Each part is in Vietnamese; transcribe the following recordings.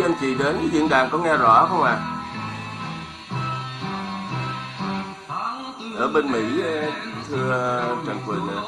quý anh chị đến diễn đàn có nghe rõ không ạ À? ở bên mỹ ờ, thưa trần quỳnh ờ,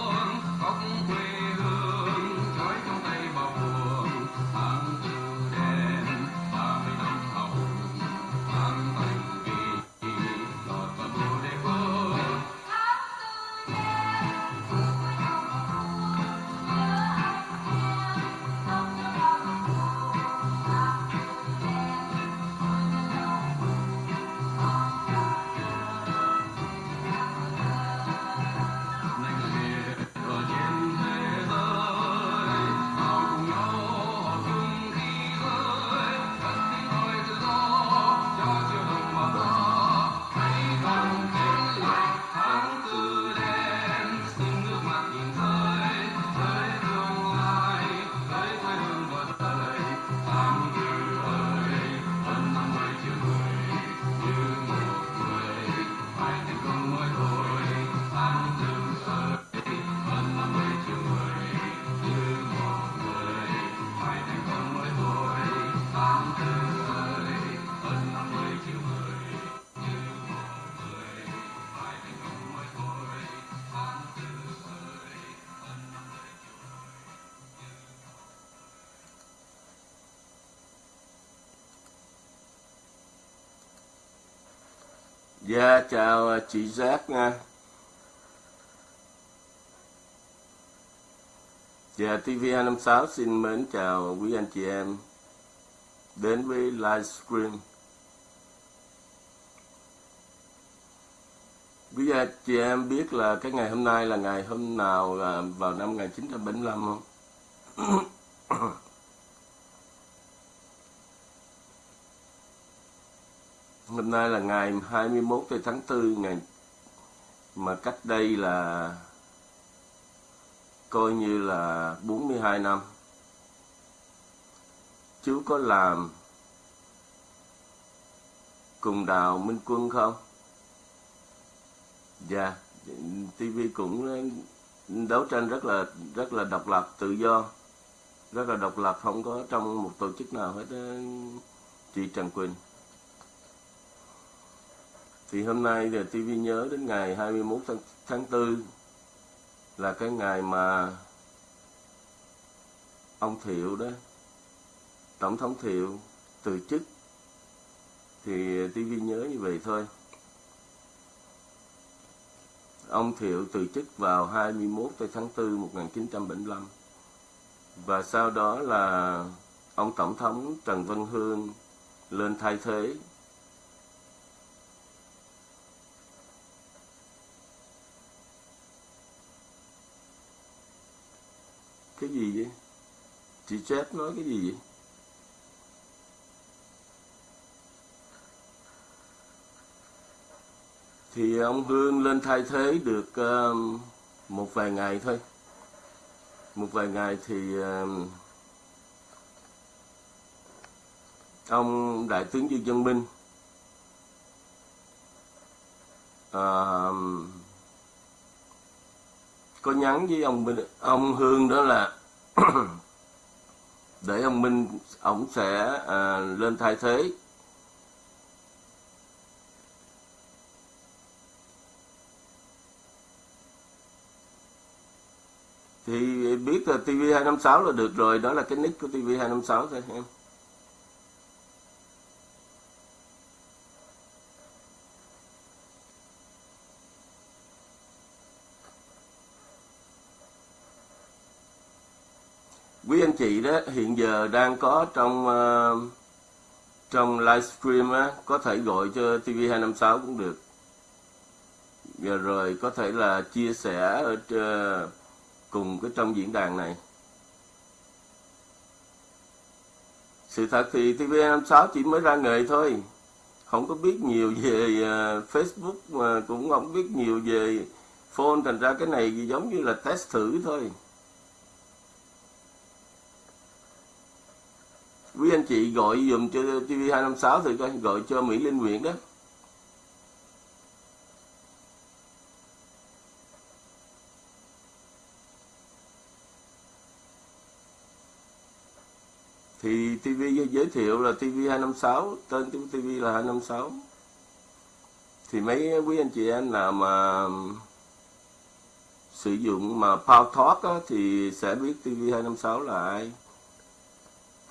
dạ chào à, chị giác nha dạ tv 256 xin mến chào quý anh chị em đến với livestream. Quý anh chị em biết là cái ngày hôm nay là ngày hôm nào là vào năm 1975 không? Nay là ngày 21 tháng 4 ngày mà cách đây là coi như là 42 năm. Chú có làm cùng Đào Minh Quân không? Dạ, TV cũng đấu tranh rất là rất là độc lập, tự do, rất là độc lập, không có trong một tổ chức nào hết chị Trần Quỳnh. Thì hôm nay thì TV nhớ đến ngày 21 tháng, tháng 4 là cái ngày mà ông Thiệu đó, Tổng thống Thiệu từ chức. Thì TV nhớ như vậy thôi. Ông Thiệu từ chức vào 21 tháng 4 1975. Và sau đó là ông Tổng thống Trần Văn Hương lên thay thế cái gì vậy? Chị chết nói cái gì vậy? Thì ông Hương lên thay thế được uh, một vài ngày thôi. Một vài ngày thì uh, ông đại tướng Dương Văn Minh uh, có nhắn với ông Minh ông Hương đó là để ông Minh ông sẽ à, lên thay thế. Thì biết là TV256 là được rồi đó là cái nick của TV256 thôi em. Quý anh chị đó hiện giờ đang có trong uh, trong livestream á, có thể gọi cho TV256 cũng được. Và rồi có thể là chia sẻ ở uh, cùng cái trong diễn đàn này. Sự thật thì TV256 chỉ mới ra nghề thôi. Không có biết nhiều về uh, Facebook mà cũng không biết nhiều về phone thành ra cái này giống như là test thử thôi. Quý anh chị gọi dùm cho TV256 thì coi gọi cho Mỹ Linh Nguyễn đó. Thì TV giới thiệu là TV256 tên TV là 256 thì mấy quý anh chị em nào mà sử dụng mà Power Talk á, thì sẽ biết TV256 là ai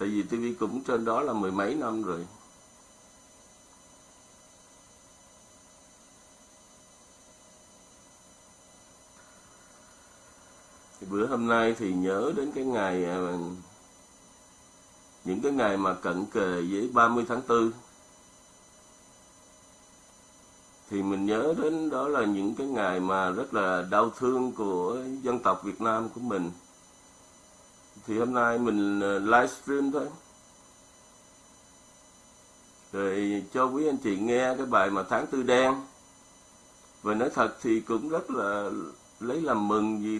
tại vì TV cũng trên đó là mười mấy năm rồi. Thì bữa hôm nay thì nhớ đến cái ngày à, những cái ngày mà cận kề với 30 tháng 4 thì mình nhớ đến đó là những cái ngày mà rất là đau thương của dân tộc Việt Nam của mình thì hôm nay mình ờ, livestream thôi. Rồi cho quý anh chị nghe cái bài mà tháng tư đen. Và nói thật thì cũng rất là lấy làm mừng vì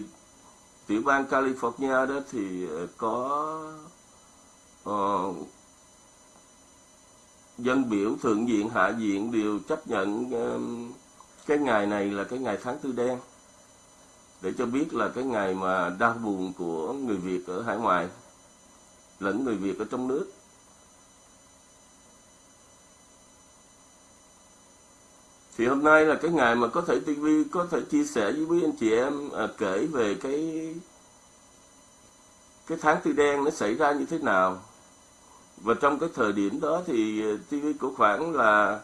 tiểu bang California đó thì ờ, có uh, dân biểu thượng viện hạ viện đều chấp nhận uh, cái ngày này là cái ngày tháng tư đen để cho biết là cái ngày mà đau buồn của người Việt ở hải ngoại lẫn người Việt ở trong nước. Thì hôm nay là cái ngày mà có thể TV có thể chia sẻ với quý anh chị em à, kể về cái cái tháng tư đen nó xảy ra như thế nào. Và trong cái thời điểm đó thì à, TV của khoảng là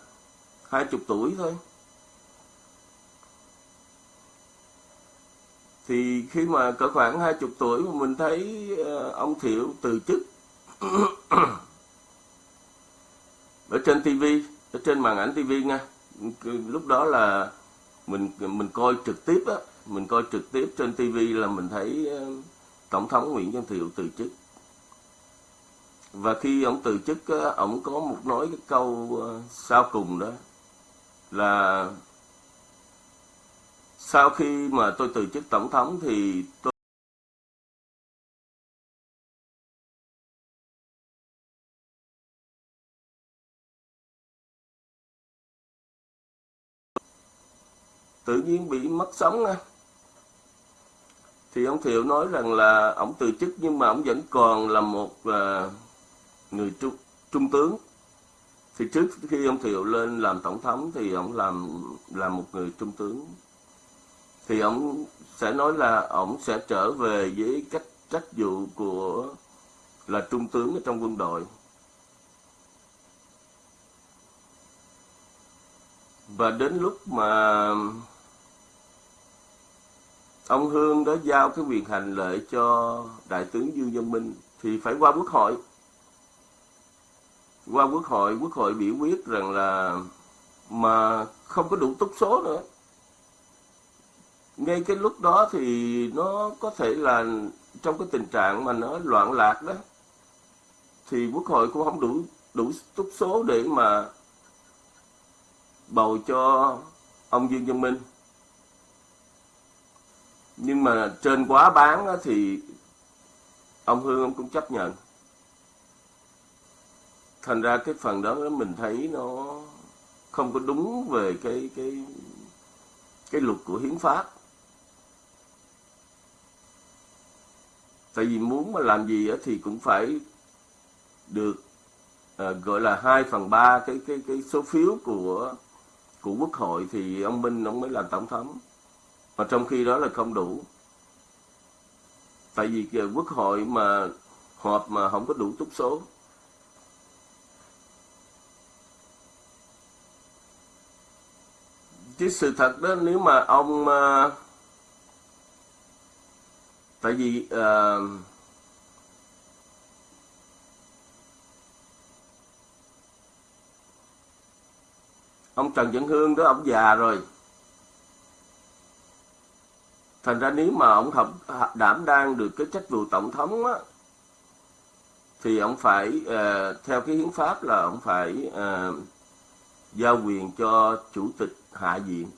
hai chục tuổi thôi. Thì khi mà cỡ khoảng hai chục tuổi mà mình thấy uh, ông thiệu từ chức ở trên TV ở trên màn ảnh TV nha. Lúc đó là mình mình coi trực tiếp á mình coi trực tiếp trên TV là mình thấy uh, tổng thống nguyễn văn thiệu từ chức. Và khi ông từ chức ông có một nói cái câu ờ, sau cùng đó là sau khi mà tôi từ chức tổng thống thì tôi tự nhiên bị mất sống á. Thì ông thiệu nói rằng là ông từ chức nhưng mà ông vẫn còn là một uh, người trung, trung tướng. Thì trước khi ông thiệu lên làm tổng thống thì ông làm là một người trung tướng thì ông sẽ nói là ông sẽ trở về với cách, trách vụ của là trung tướng ở trong quân đội. Và đến lúc mà ông Hương đã giao cái quyền hành lệ cho đại tướng Dương Văn Minh thì phải qua quốc hội. Qua quốc hội quốc hội biểu quyết rằng là mà không có đủ túc số nữa ngay cái lúc đó thì nó có thể là trong cái tình trạng mà nó loạn lạc đó, thì quốc hội cũng không đủ đủ túc số để mà bầu cho ông Dương Văn Minh. Nhưng mà trên quá bán thì ông Hương ông cũng chấp nhận. Thành ra cái phần đó mình thấy nó không có đúng về cái cái cái luật của hiến pháp. Tại vì muốn mà làm gì thì cũng phải được à, gọi là 2 phần 3 cái cái cái số phiếu của của quốc hội thì ông Minh ông mới làm tổng thống. Mà trong khi đó là không đủ. Tại vì quốc hội mà họp mà không có đủ túc số. Chứ sự thật đó nếu mà ông ờ, tại vì uh, ông Trần Văn Hương đó ông già rồi. Thành ra nếu mà ông học đảm đang được cái chức vụ tổng thống á thì ông phải uh, theo cái hiến pháp là ông phải uh, giao quyền cho chủ tịch hạ viện.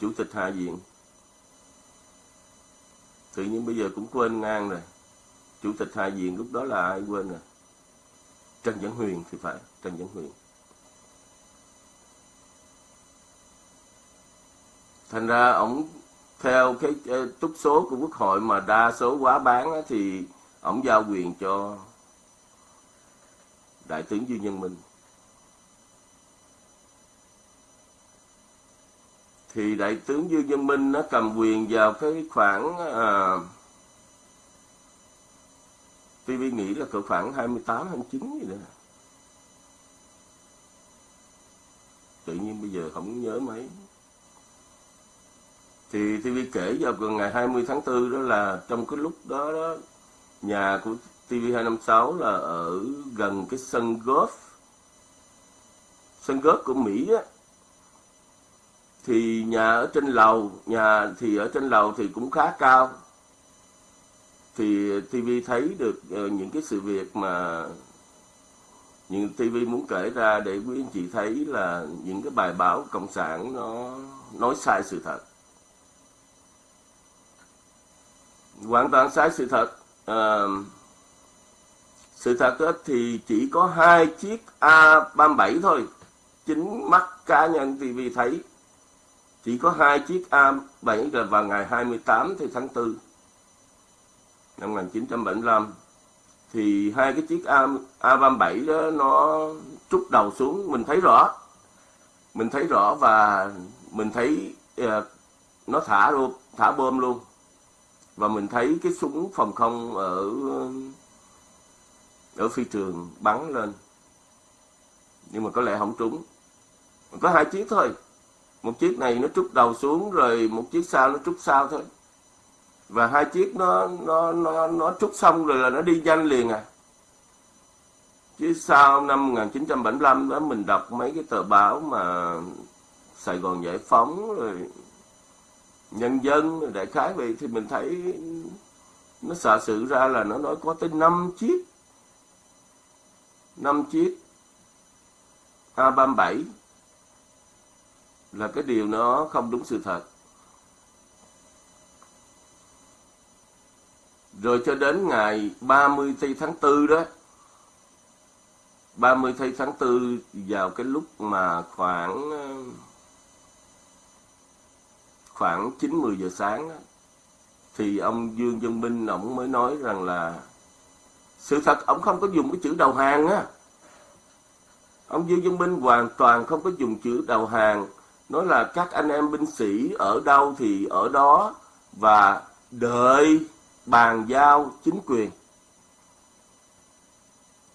Chủ tịch hạ viện tự nhiên bây giờ cũng quên ngang rồi. Chủ tịch hạ viện lúc đó là ai quên rồi? Trần văn huyền thì phải trần văn huyền. Thành ra ổng theo cái túc số của quốc hội mà đa số quá bán á, thì ổng giao quyền cho đại tướng Dương Nhân Minh. Thì đại tướng Dương văn Minh nó cầm quyền vào cái khoảng à, TV nghĩ là cỡ khoảng 28 29 gì đó. Tự nhiên bây giờ không nhớ mấy. Thì TV kể vào gần ngày 20 tháng 4 đó là trong cái lúc đó, đó nhà của TV256 là ở gần cái sân golf sân golf của Mỹ á thì nhà ở trên lầu nhà thì ở trên lầu thì cũng khá cao. Thì TV thấy được ờ, những cái sự việc mà những TV muốn kể ra để quý anh chị thấy là những cái bài báo cộng sản nó nói sai sự thật. Hoàn toàn sai sự thật. À, sự thật thì chỉ có hai chiếc A37 thôi. Chính mắt cá nhân TV thấy chỉ có hai chiếc A7 là vào ngày 28 tháng 4 năm 1975 thì hai cái chiếc A, A37 đó nó trút đầu xuống. Mình thấy rõ mình thấy rõ và mình thấy uh, nó thả luôn thả bom luôn. Và mình thấy cái súng phòng không ở ờ, ở phi trường bắn lên. Nhưng mà có lẽ không trúng. Có hai chiếc thôi một chiếc này nó trút đầu xuống rồi một chiếc sau nó trút sau thôi. Và hai chiếc nó nó nó nó trút xong rồi là nó đi nhanh liền à. Chứ sau năm 1975 đó mình đọc mấy cái tờ báo mà Sài Gòn Giải Phóng rồi Nhân dân, rồi đại khái vậy thì mình thấy nó xả sự ra là nó nói có tới 5 chiếc. 5 chiếc A37 là cái điều nó không đúng sự thật. Rồi cho đến ngày 30 tháng 4 đó 30 tháng 4 vào cái lúc mà khoảng ờ, khoảng 9-10 giờ sáng đó, thì ông Dương Dân Minh ông mới nói rằng là sự thật ông không có dùng cái chữ đầu hàng á ông Dương Dân Minh hoàn toàn không có dùng chữ đầu hàng nói là các anh em binh sĩ ở đâu thì ở đó và đợi bàn giao chính quyền.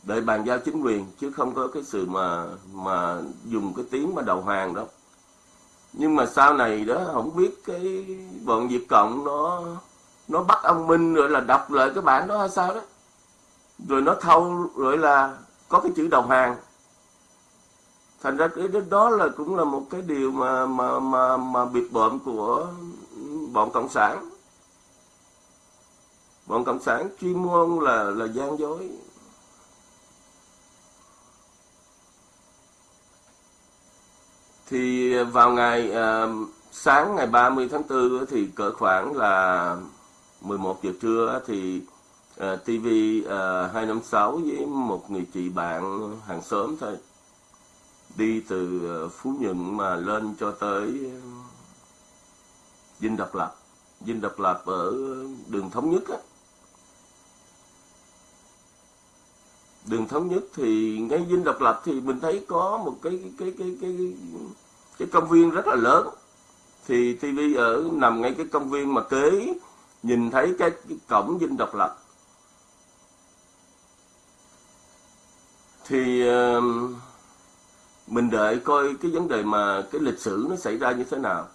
Đợi bàn giao chính quyền chứ không có cái sự mà mà dùng cái tiếng mà đầu hàng đó nhưng mà sau này đó, không biết cái bọn Việt Cộng nó nó bắt ông Minh rồi là đọc lại cái bản đó hay sao đó. Rồi nó thâu rồi là có cái chữ đầu hàng thành ra cái đó là cũng là một cái điều mà mà mà mà biệt bợm của bọn cộng sản. Bọn cộng sản chuyên môn là là gian dối. Thì vào ngày à, sáng ngày 30 tháng 4 thì cỡ khoảng là 11 giờ trưa thì uh, TV uh, 256 với một người chị bạn hàng xóm thôi đi từ ờ, Phú Nhuận mà lên cho tới ờ, Dinh Độc Lập. Dinh Độc Lập ở đường Thống Nhất á. Đường Thống Nhất thì ngay Dinh Độc Lập thì mình thấy có một cái cái cái cái cái, cái công viên rất là lớn. Thì TV ở nằm ngay cái công viên mà kế nhìn thấy cái, cái cổng dinh độc lập. Thì uh, mình đợi coi cái vấn đề mà cái lịch sử nó xảy ra như thế nào.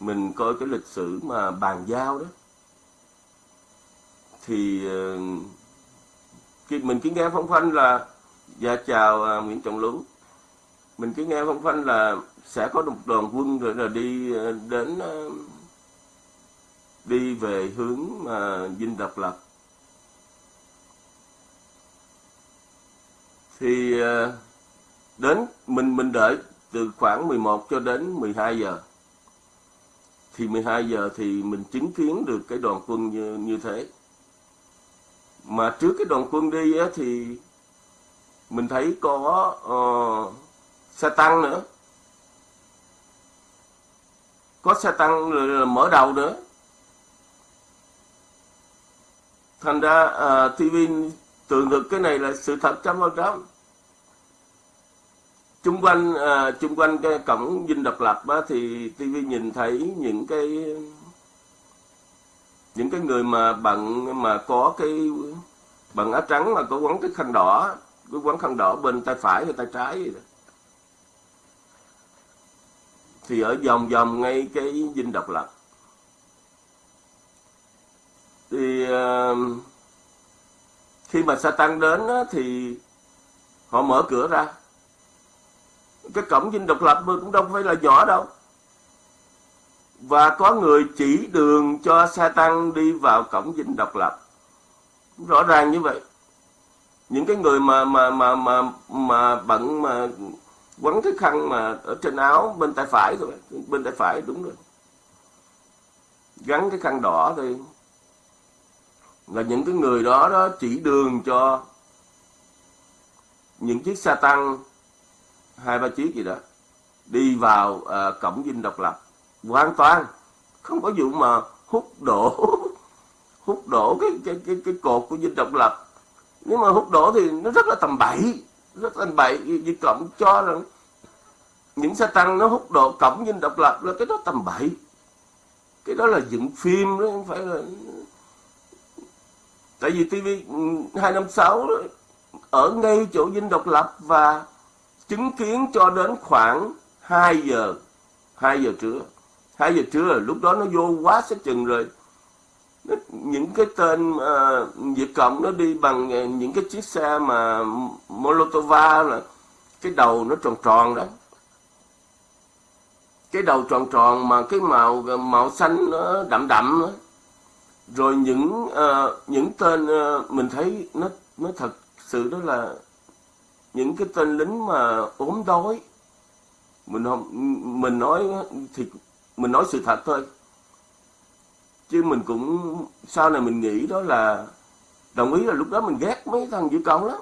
Mình coi cái lịch sử mà bàn giao đó. Thì ờ, khi mình cứ nghe phong phanh là dạ chào à, Nguyễn Trọng Lũ mình cứ nghe phong phanh là sẽ có một đoàn quân rồi là đi ờ, đến ờ, đi về hướng mà dinh độc lập. Thì uh, đến mình mình đợi từ khoảng 11 cho đến 12 giờ. Thì 12 giờ thì mình chứng kiến được cái đoàn quân như như thế. Mà trước cái đoàn quân đi á, thì mình thấy có uh, xe tăng nữa. Có xe tăng mở đầu nữa. Thành ra ờ, uh, TV tường thực cái này là sự thật trăm phần trăm chung quanh ờ, à, chung quanh cái cổng dinh độc lập á, thì TV nhìn thấy những cái những cái người mà bận mà có cái bận áo trắng mà có quấn cái khăn đỏ cái quấn khăn đỏ bên tay phải và tay trái vậy đó. thì ở vòng vòng ngay cái dinh độc lập thì à, khi mà Satan đến á, thì họ mở cửa ra cái cổng dinh độc lập cũng đâu phải là nhỏ đâu. Và có người chỉ đường cho xe tăng đi vào cổng dinh độc lập. Rõ ràng như vậy. Những cái người mà mà mà mà mà bận mà quấn cái khăn mà ở trên áo, bên tay phải rồi bên tay phải đúng rồi. Gắn cái khăn đỏ thì là những cái người đó đó chỉ đường cho những chiếc xe tăng hai ba chiếc gì đó đi vào uh, cổng dinh độc lập. Hoàn toàn không có vụ mà hút đổ hút đổ cái cái cái cái cột của dinh độc lập. Nhưng mà hút đổ thì nó rất là tầm bậy rất tầm bậy. Vì cộng cho rằng những xe tăng nó hút đổ cổng dinh độc lập là cái đó tầm bậy. Cái đó là dựng phim đó không phải là tại vì TV 256 ừ, ở ngay chỗ dinh độc lập và chứng kiến cho đến khoảng 2 giờ 2 giờ trưa. 2 giờ trưa lúc đó nó vô quá sức chừng rồi. Những cái tên uh, Việt Cộng nó đi bằng ờ, những cái chiếc xe mà Molotova là cái đầu nó tròn tròn đó. Cái đầu tròn tròn mà cái màu ờ, màu xanh nó đậm đậm đó. rồi những uh, những tên uh, mình thấy nó nó thật sự đó là những cái tên lính mà ốm đói. Mình không, mình nói thì, mình nói sự thật thôi. Chứ mình cũng, sau này mình nghĩ đó là, đồng ý là lúc đó mình ghét mấy thằng dữ cộng lắm.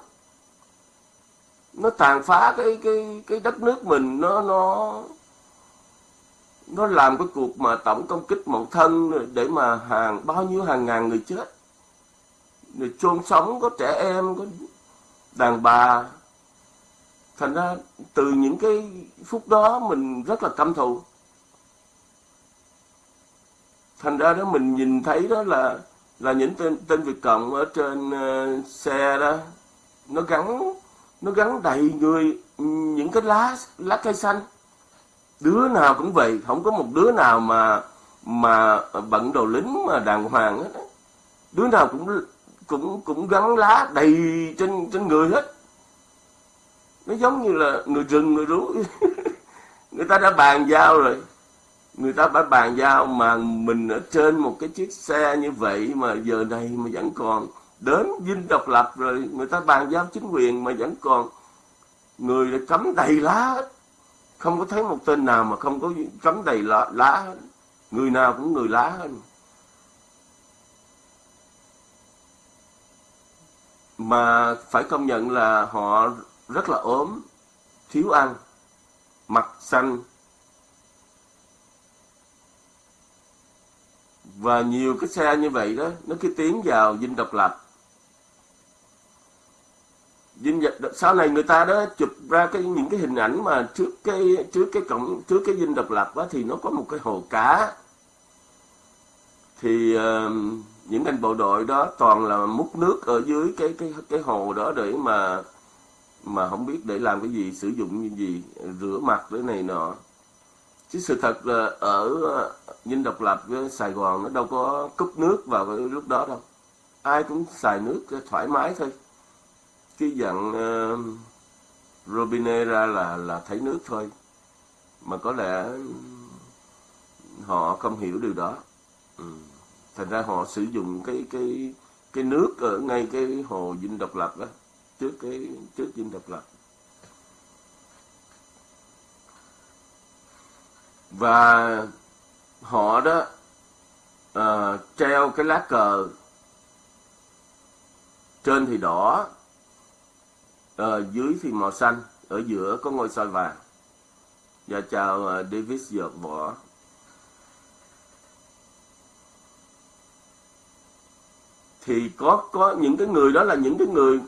Nó tàn phá cái cái cái đất nước mình, nó nó nó làm cái cuộc mà tổng công kích mậu thân để mà hàng, bao nhiêu hàng ngàn người chết. Rồi chôn sống có trẻ em, có đàn bà thành ra từ những cái phút đó mình rất là căm thù thành ra đó mình nhìn thấy đó là là những tên tên Việt Cộng ở trên uh, xe đó. Nó gắn nó gắn đầy người ừ, những cái lá lá cây xanh. Đứa nào cũng vậy không có một đứa nào mà mà bận đồ lính mà đàng hoàng hết đứa nào cũng cũng cũng gắn lá đầy trên trên người hết nó giống như là người rừng người rú. Người ta đã bàn giao rồi. Người ta đã bàn giao mà mình ở trên một cái chiếc xe như vậy mà giờ này mà vẫn còn. Đến dinh độc lập rồi người ta bàn giao chính quyền mà vẫn còn. Người đã cấm đầy lá hết. Không có thấy một tên nào mà không có cấm đầy lá, lá hết. Người nào cũng người lá hết. Mà phải công nhận là họ rất là ốm, thiếu ăn, mặt xanh. Và nhiều cái xe như vậy đó, nó cứ tiến vào dinh độc lập. dinh dật sau này người ta đó chụp ra cái những cái hình ảnh mà trước cái trước cái cổng trước cái dinh độc lập đó thì nó có một cái hồ cá thì uh, những anh bộ đội đó toàn là múc nước ở dưới cái cái cái hồ đó để mà mà không biết để làm cái gì sử dụng như gì rửa mặt cái này nọ. Chứ sự thật là ở ờ, dinh độc lập với sài gòn nó đâu có cúp nước vào cái lúc đó đâu. Ai cũng xài nước thoải mái thôi. Cái dặn uh, ờ, robinet ra là là thấy nước thôi. Mà có lẽ họ không hiểu điều đó. Ừ. thành ra họ sử dụng cái cái cái nước ở ngay cái hồ dinh độc lập đó trước cái trước dinh độc lập. Và họ đó uh, treo cái lá cờ trên thì đỏ uh, dưới thì màu xanh ở giữa có ngôi sao vàng. Và chào ờ, uh, Davis dợt Võ thì có có những cái người đó là những cái người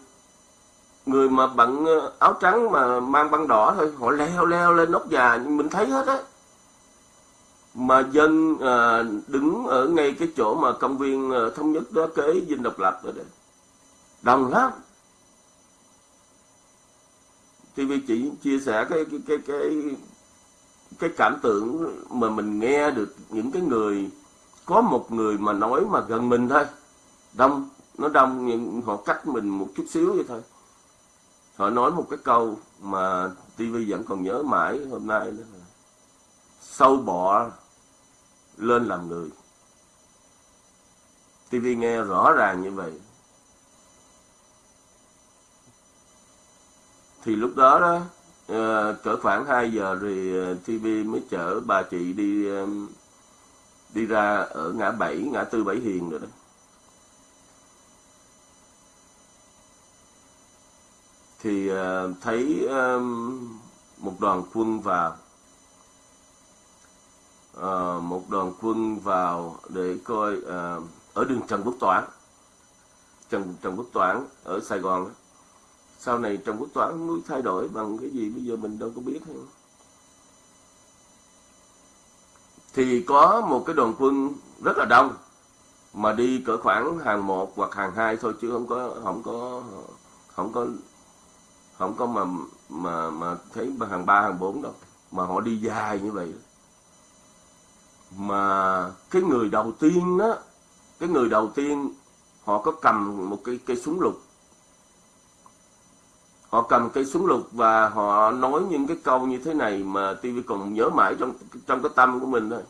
người mà bận ờ, áo trắng mà mang băng đỏ thôi họ leo leo lên nóc nhà mình thấy hết á. Mà dân à, đứng ở ngay cái chỗ mà công viên à, thống nhất đó kế dinh độc lập rồi đấy đông lắm. TV chỉ chia sẻ cái cái cái cái cái cảm tưởng mà mình nghe được những cái người có một người mà nói mà gần mình thôi. Đông nó đông nhưng họ cách mình một chút xíu vậy thôi họ nói một cái câu mà TV vẫn còn nhớ mãi hôm nay đó là, sâu bọ lên làm người. TV nghe rõ ràng như vậy. Thì lúc đó đó ờ, cỡ khoảng 2 giờ thì ờ, TV mới chở bà chị đi ờ, đi ra ở ngã bảy, ngã tư bảy hiền rồi đó. Thì ờ, thấy một đoàn quân vào. Ờ, một đoàn quân vào để coi ờ, ở đường Trần Quốc Toản. Trần Trần Quốc Toản ở Sài Gòn sau này trần quốc Toản muốn thay đổi bằng cái gì bây giờ mình đâu có biết hay thì có một cái đoàn quân rất là đông, mà đi cỡ khoảng hàng một hoặc hàng hai thôi chứ không có không có không có không có mà mà mà thấy hàng ba, hàng bốn đâu. Mà họ đi dài như vậy. Mà cái người đầu tiên đó cái người đầu tiên, họ có cầm một cái cây súng lục. Họ cầm cây súng lục và họ nói những cái câu như thế này mà TV còn nhớ mãi trong trong cái tâm của mình thôi.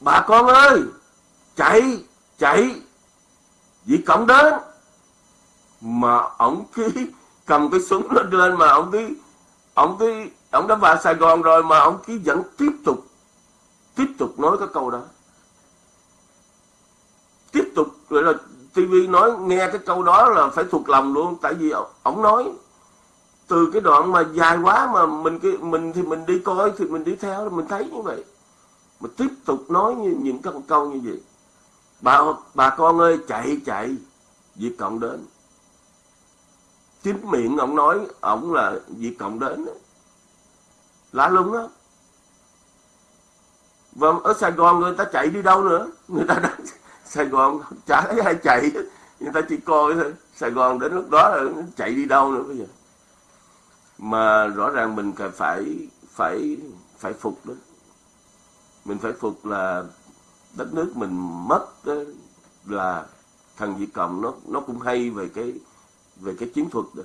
Bà con ơi! Chạy chạy! Vì cộng đến! Mà ông cứ cầm cái súng nó lên mà ông cứ ông cứ ông đã vào Sài Gòn rồi mà ông cứ vẫn tiếp tục tiếp tục nói cái câu đó. Tiếp tục, gọi là TV nói, nghe cái câu đó là phải thuộc lòng luôn, tại vì ông nói, từ cái đoạn mà dài quá mà mình cái mình thì mình đi coi, thì mình đi theo, mình thấy như vậy. Mà tiếp tục nói như, những cái câu như vậy. Bà bà con ơi, chạy chạy Việt Cộng đến chính miệng ông nói, ông là Việt Cộng đến lạ lùng đó và vâng, ở Sài Gòn người ta chạy đi đâu nữa? Người ta đang Sài Gòn chả thấy ai chạy người ta chỉ coi thôi. Sài Gòn đến lúc đó là chạy đi đâu nữa bây giờ? Mà rõ ràng mình phải phải phải phục đó. Mình phải phục là đất nước mình mất đó là thằng Việt Cộng nó nó cũng hay về cái về cái chiến thuật đó.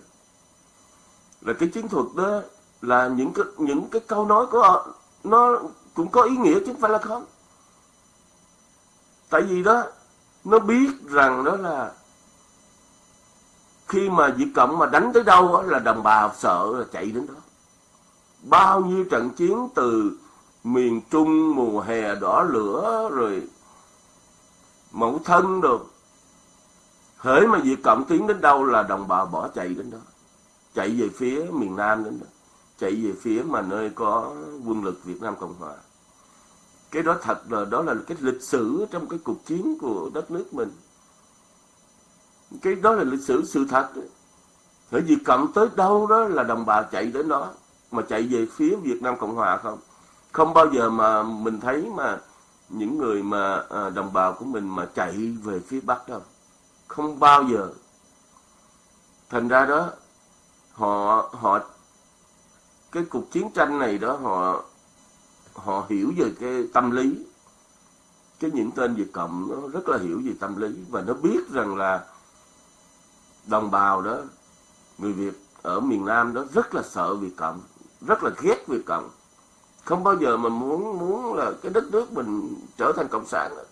Là cái chiến thuật đó là những cái những cái câu nói của họ nó cũng có ý nghĩa chứ không phải là không. Tại vì đó nó biết rằng đó là khi mà Việt Cộng mà đánh tới đâu đó, là đồng bào sợ là chạy đến đó. Bao nhiêu trận chiến từ miền Trung mùa hè đỏ lửa rồi mẫu thân được hễ mà việc Cộng tiến đến đâu là đồng bào bỏ chạy đến đó. Chạy về phía miền Nam đến đó. Chạy về phía mà nơi có quân lực Việt Nam Cộng Hòa. Cái đó thật là, đó là cái lịch sử trong cái cuộc chiến của đất nước mình. Cái đó là lịch sử sự thật. Hễ việc cộng tới đâu đó là đồng bào chạy đến đó. Mà chạy về phía Việt Nam Cộng Hòa không? Không bao giờ mà mình thấy mà những người mà à, đồng bào của mình mà chạy về phía Bắc đâu không bao giờ. Thành ra đó, họ họ, cái cuộc chiến tranh này đó, họ họ hiểu về cái tâm lý. Cái những tên Việt Cộng nó rất là hiểu về tâm lý và nó biết rằng là đồng bào đó, người Việt ở miền Nam đó rất là sợ Việt Cộng, rất là ghét Việt Cộng. Không bao giờ mà muốn muốn là cái đất nước mình trở thành cộng sản đó.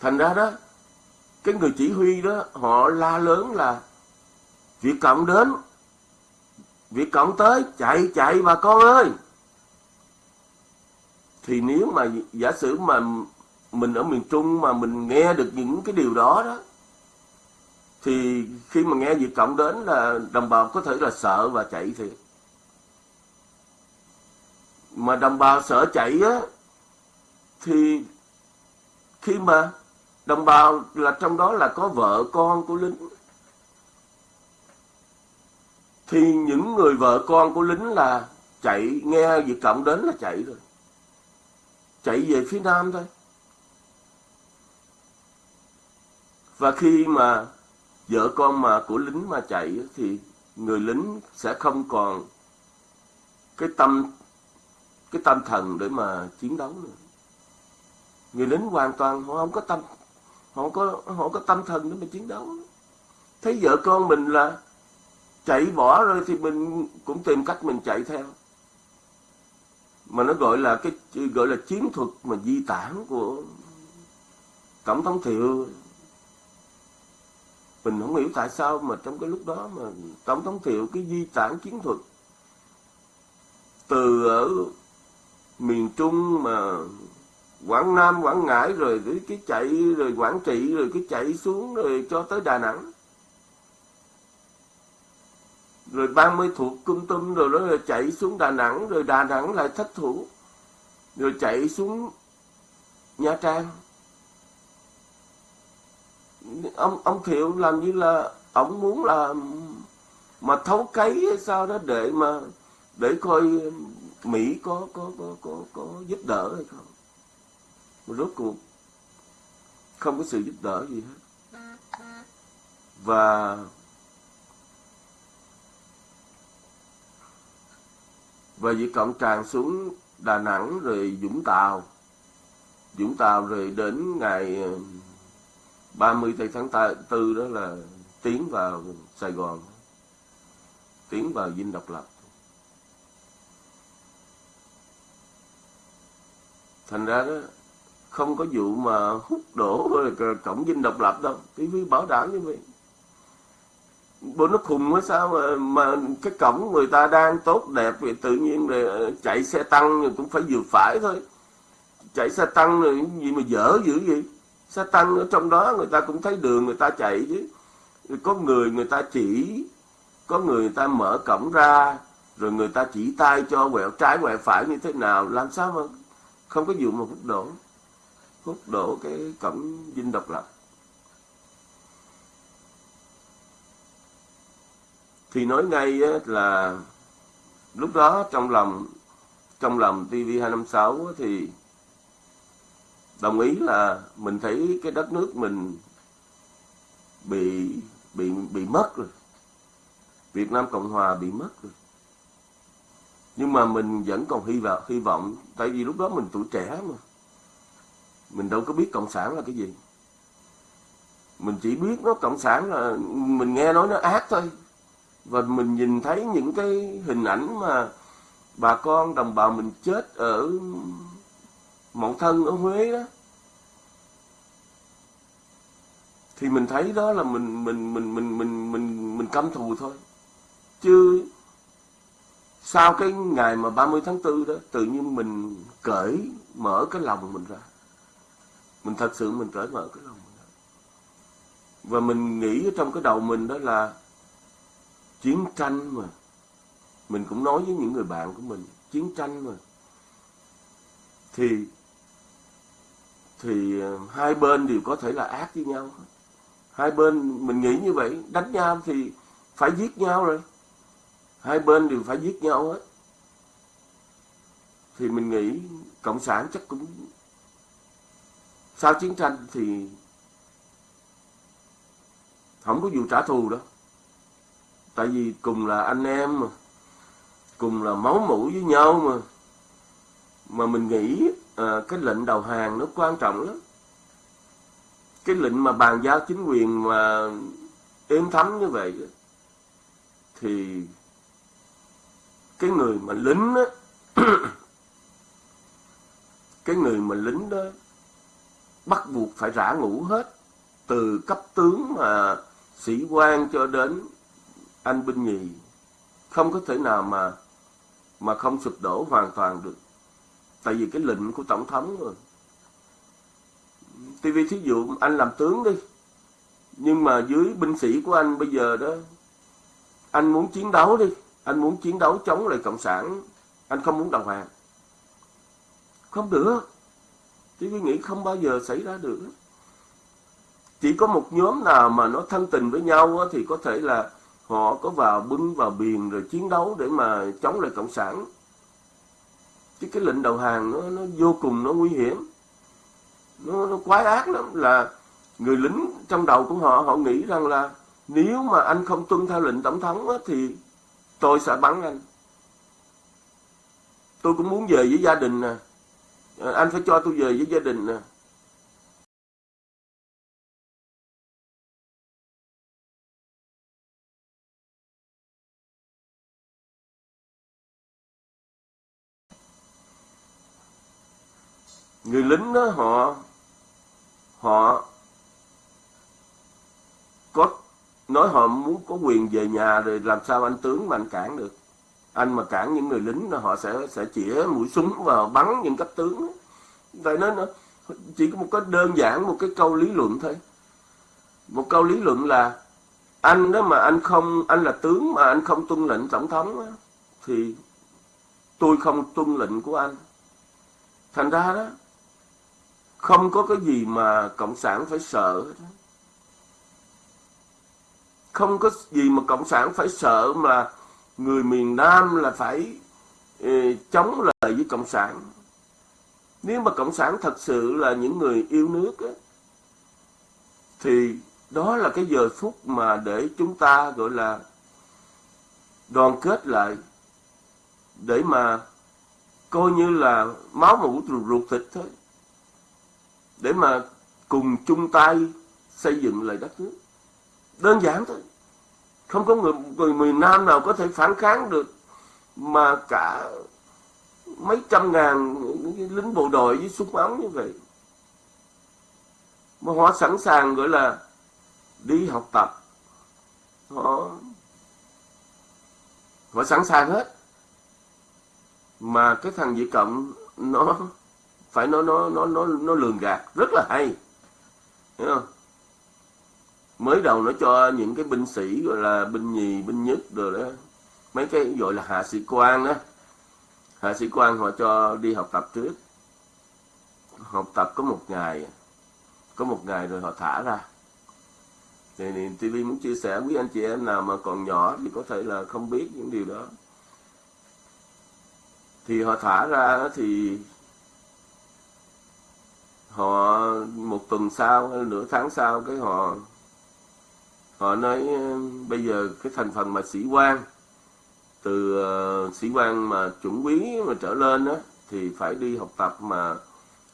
Thành ra đó cái người chỉ huy đó họ la lớn là Việt Cộng đến Việt Cộng tới chạy chạy bà con ơi! Thì nếu mà giả sử mà mình ở miền Trung mà mình nghe được những cái điều đó đó thì khi mà nghe Việt Cộng đến là đồng bào có thể là sợ và chạy thì, mà đồng bào sợ chạy á thì khi mà đồng bào, là trong đó là có vợ con của lính thì những người vợ con của lính là chạy, nghe Việt Cộng đến là chạy rồi. Chạy về phía Nam thôi. Và khi mà vợ con mà của lính mà chạy thì người lính sẽ không còn cái tâm cái tâm thần để mà chiến đấu nữa. Người lính hoàn toàn họ không có tâm họ có họ có tâm thần để mà chiến đấu. Thấy vợ con mình là chạy bỏ rồi thì mình cũng tìm cách mình chạy theo. Mà nó gọi là cái, gọi là chiến thuật mà di tản của tổng thống thiệu. Mình không hiểu tại sao mà trong cái lúc đó mà tổng thống thiệu cái di tản chiến thuật từ ở miền trung mà quảng nam quảng ngãi rồi cái, cái chạy rồi quảng trị rồi cái chạy xuống rồi cho tới đà nẵng. Rồi 30 thuộc cung tum rồi đó rồi chạy xuống Đà Nẵng rồi Đà Nẵng lại thất thủ. Rồi chạy xuống Nha Trang. Ông ông Thiệu làm như là ông muốn là mà thấu cấy hay sao đó để mà để coi Mỹ có có có có có giúp đỡ hay không mà rốt cuộc, không có sự giúp đỡ gì hết. Và và việc Cộng tràn xuống Đà Nẵng rồi Vũng Tàu Vũng Tàu rồi đến ngày ờ, 30 mươi tháng 4 đó là tiến vào Sài Gòn, tiến vào Dinh Độc Lập. Thành ra đó không có vụ mà hút đổ cổng Dinh Độc Lập đâu. TV bảo đảm như vậy. Bố nó khùng quá sao mà, mà cái cổng người ta đang tốt đẹp thì tự nhiên là chạy xe tăng cũng phải vừa phải thôi. Chạy xe tăng rồi gì mà dở dữ gì xe tăng ở trong đó người ta cũng thấy đường người ta chạy chứ. Có người người ta chỉ có người, người ta mở cổng ra rồi người ta chỉ tay cho quẹo trái quẹo phải như thế nào làm sao mà không có vụ mà hút đổ hút đổ cái cổng dinh độc lập thì nói ngay là lúc đó trong lòng trong lòng TV256 thì đồng ý là mình thấy cái đất nước mình bị bị bị mất rồi. Việt Nam Cộng Hòa bị mất rồi. Nhưng mà mình vẫn còn hy vọng hy vọng, tại vì lúc đó mình tuổi trẻ mà. Mình đâu có biết cộng sản là cái gì. Mình chỉ biết nó cộng sản là mình nghe nói nó ác thôi. Và mình nhìn thấy những cái hình ảnh mà bà con, đồng bào mình chết ở Mậu Thân ở Huế đó. Thì mình thấy đó là mình mình mình mình mình mình mình căm thù thôi. Chứ sau cái ngày mà 30 tháng 4 đó, tự nhiên mình cởi mở cái lòng mình ra mình thật sự mình cởi mở cái lòng mình và mình nghĩ trong cái đầu mình đó là chiến tranh mà. Mình cũng nói với những người bạn của mình, chiến tranh mà. Thì thì ờ, hai bên đều có thể là ác với nhau hai bên, mình nghĩ như vậy, đánh nhau thì phải giết nhau rồi. Hai bên đều phải giết nhau hết. Thì mình nghĩ cộng sản chắc cũng sau chiến tranh thì không có vụ trả thù đó, tại vì cùng là anh em mà cùng là máu mủ với nhau mà mà mình nghĩ à, cái lệnh đầu hàng nó quan trọng lắm. Cái lệnh mà bàn giao chính quyền mà êm thấm như vậy thì cái người mà lính á cái người mà lính đó bắt buộc phải rã ngũ hết. Từ cấp tướng mà sĩ quan cho đến anh binh nhì, không có thể nào mà mà không sụp đổ hoàn toàn được. Tại vì cái lệnh của tổng thống rồi. TV thí dụ anh làm tướng đi, nhưng mà dưới binh sĩ của anh bây giờ đó, anh muốn chiến đấu đi, anh muốn chiến đấu chống lại cộng sản, anh không muốn đầu hàng không được. TV nghĩ không bao giờ xảy ra được chỉ có một nhóm nào mà nó thân tình với nhau thì có thể là họ có vào bưng vào biển rồi chiến đấu để mà chống lại cộng sản. Chứ cái lệnh đầu hàng nó nó vô cùng nó nguy hiểm. Nó nó quái ác lắm là người lính trong đầu của họ họ nghĩ rằng là nếu mà anh không tuân theo lệnh tổng thống á, thì tôi sẽ bắn anh. Tôi cũng muốn về với gia đình nè anh phải cho tôi về với gia đình nè. Người lính đó, họ họ có, nói họ muốn có quyền về nhà rồi làm sao anh tướng mà anh cản được anh mà cản những người lính là họ sẽ sẽ chĩa mũi súng và bắn những cấp tướng. Tại nên chỉ có một cái đơn giản một cái câu lý luận thôi. Một câu lý luận là anh đó mà anh không anh là tướng mà anh không tuân lệnh tổng thống đó, thì tôi không tuân lệnh của anh. Thành ra đó không có cái gì mà cộng sản phải sợ không có gì mà cộng sản phải sợ mà người miền Nam là phải eh, chống lại với cộng sản. Nếu mà cộng sản thật sự là những người yêu nước á, thì đó là cái giờ phút mà để chúng ta gọi là đoàn kết lại để mà coi như là máu mủ ruột thịt thôi để mà cùng chung tay xây dựng lại đất nước. Đơn giản thôi không có người, người miền Nam nào có thể phản kháng được mà cả mấy trăm ngàn lính bộ đội với súng ống như vậy. Mà họ sẵn sàng gọi là đi học tập. Họ họ sẵn sàng hết. Mà cái thằng Việt Cộng nó phải nó nó nó nó nó lường gạt. Rất là hay. Hiểu không? Mới đầu nó cho những cái binh sĩ gọi là binh nhì binh nhất rồi đó. Mấy cái gọi là hạ sĩ quan đó. Hạ sĩ quan họ cho đi học tập trước. Học tập có một ngày. Có một ngày rồi họ thả ra. Thì, thì TV muốn chia sẻ với anh chị em nào mà còn nhỏ thì có thể là không biết những điều đó. Thì họ thả ra thì họ một tuần sau hay nửa tháng sau cái họ họ nói ờ, bây giờ cái thành phần mà sĩ quan từ uh, sĩ quan mà chuẩn quý mà trở lên đó thì phải đi học tập mà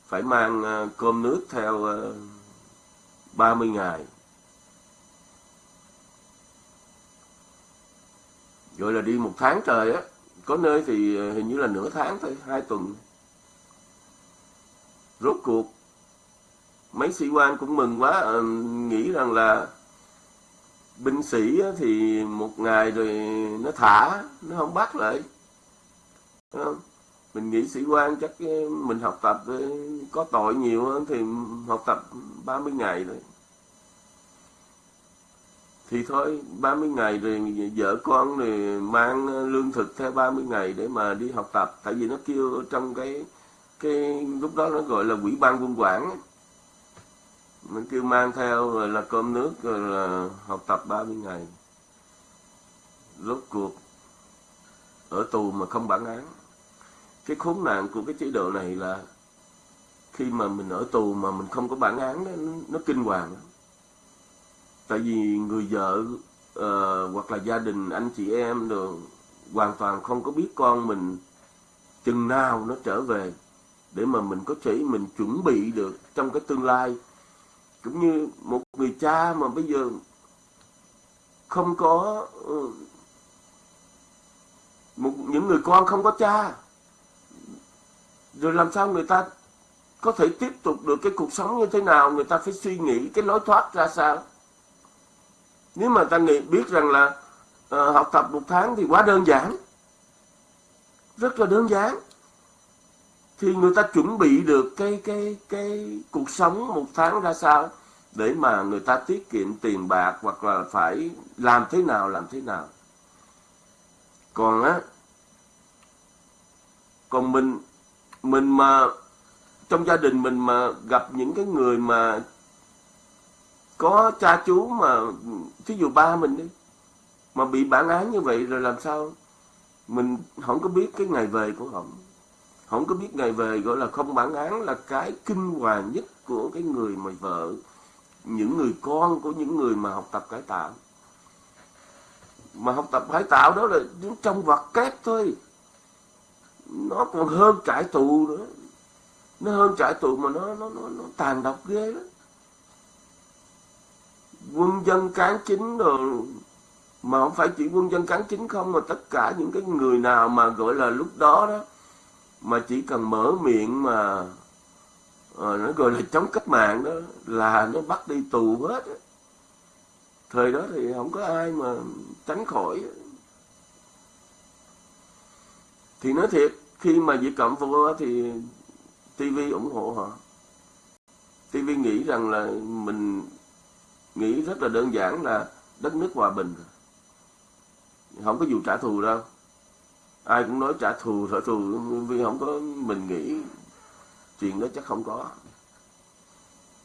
phải mang uh, cơm nước theo uh, 30 ngày. Gọi là đi một tháng trời á có nơi thì hình như là nửa tháng thôi hai tuần. Rốt cuộc mấy sĩ quan cũng mừng quá uh, nghĩ rằng là binh sĩ thì một ngày rồi nó thả, nó không bắt lại. Không? mình nghĩ sĩ quan chắc ờ, mình học tập ờ, có tội nhiều hơn thì học tập 30 ngày rồi thì thôi 30 ngày rồi vợ con thì mang ờ, lương thực theo 30 ngày để mà đi học tập. Tại vì nó kêu trong cái cái lúc đó nó gọi là quỹ ban quân quản mình kêu mang theo rồi là cơm nước rồi là học tập 30 ngày. Rốt cuộc ở tù mà không bản án. Cái khốn nạn của cái chế độ này là khi mà mình ở tù mà mình không có bản án đó, nó, nó kinh hoàng. Lắm tại vì người vợ uh, hoặc là gia đình anh chị em rồi hoàn toàn không có biết con mình chừng nào nó trở về để mà mình có thể mình chuẩn bị được trong cái tương lai cũng như một người cha mà bây giờ không có ừ, một những người con không có cha rồi làm sao người ta có thể tiếp tục được cái cuộc sống như thế nào? Người ta phải suy nghĩ cái lối thoát ra sao? Nếu mà ta nghĩ biết rằng là uh, học tập một tháng thì quá đơn giản rất là đơn giản thì người ta chuẩn bị được cái cái cái cuộc sống một tháng ra sao, để mà người ta tiết kiệm tiền bạc hoặc là phải làm thế nào, làm thế nào. Còn á, còn mình mình mà, trong gia đình mình mà gặp những cái người mà có cha chú mà, thí dụ ba mình đi, mà bị bản án như vậy rồi làm sao, mình không có biết cái ngày về của họ không có biết ngày về gọi là không bản án là cái kinh hoàng nhất của cái người mà vợ những người con của những người mà học tập cải tạo. Mà học tập cải tạo đó là trong vật kép thôi. Nó còn hơn trại tù nữa. Nó hơn trại tù mà nó nó nó, nó tàn độc ghê lắm quân dân cán chính rồi mà không phải chỉ quân dân cán chính không mà tất cả những cái người nào mà gọi là lúc đó đó mà chỉ cần mở miệng mà à, nó gọi là chống cách mạng đó là nó bắt đi tù hết thời đó thì không có ai mà tránh khỏi thì nói thiệt khi mà Việt Cộng vô thì TV ủng hộ họ. TV nghĩ rằng là mình nghĩ rất là đơn giản là đất nước hòa bình. Không có vụ trả thù đâu ai cũng nói trả thù trả thù vì không có mình nghĩ chuyện đó chắc không có.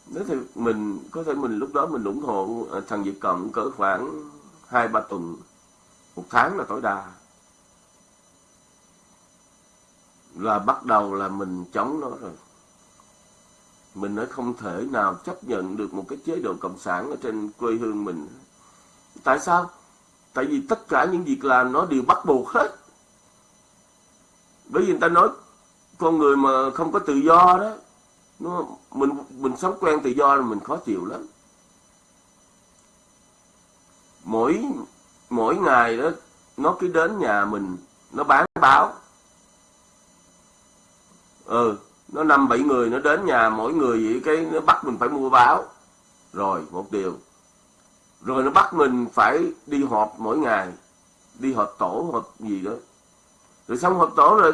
Nếu thì mình, có thể mình lúc đó mình ủng hộ à, thằng Việt Cộng cỡ khoảng hai ba tuần, một tháng là tối đa. Là bắt đầu là mình chống nó rồi. Mình nói không thể nào chấp nhận được một cái chế độ cộng sản ở trên quê hương mình. Tại sao? Tại vì tất cả những việc làm nó đều bắt buộc hết bởi vì người ta nói con người mà không có tự do đó nó mình mình sống quen tự do là mình khó chịu lắm. Mỗi mỗi ngày đó, nó cứ đến nhà mình, nó bán báo. Ừ nó năm bảy người, nó đến nhà mỗi người vậy, cái nó bắt mình phải mua báo. Rồi, một điều. Rồi nó bắt mình phải đi họp mỗi ngày, đi họp tổ, họp gì đó rồi xong hợp tổ rồi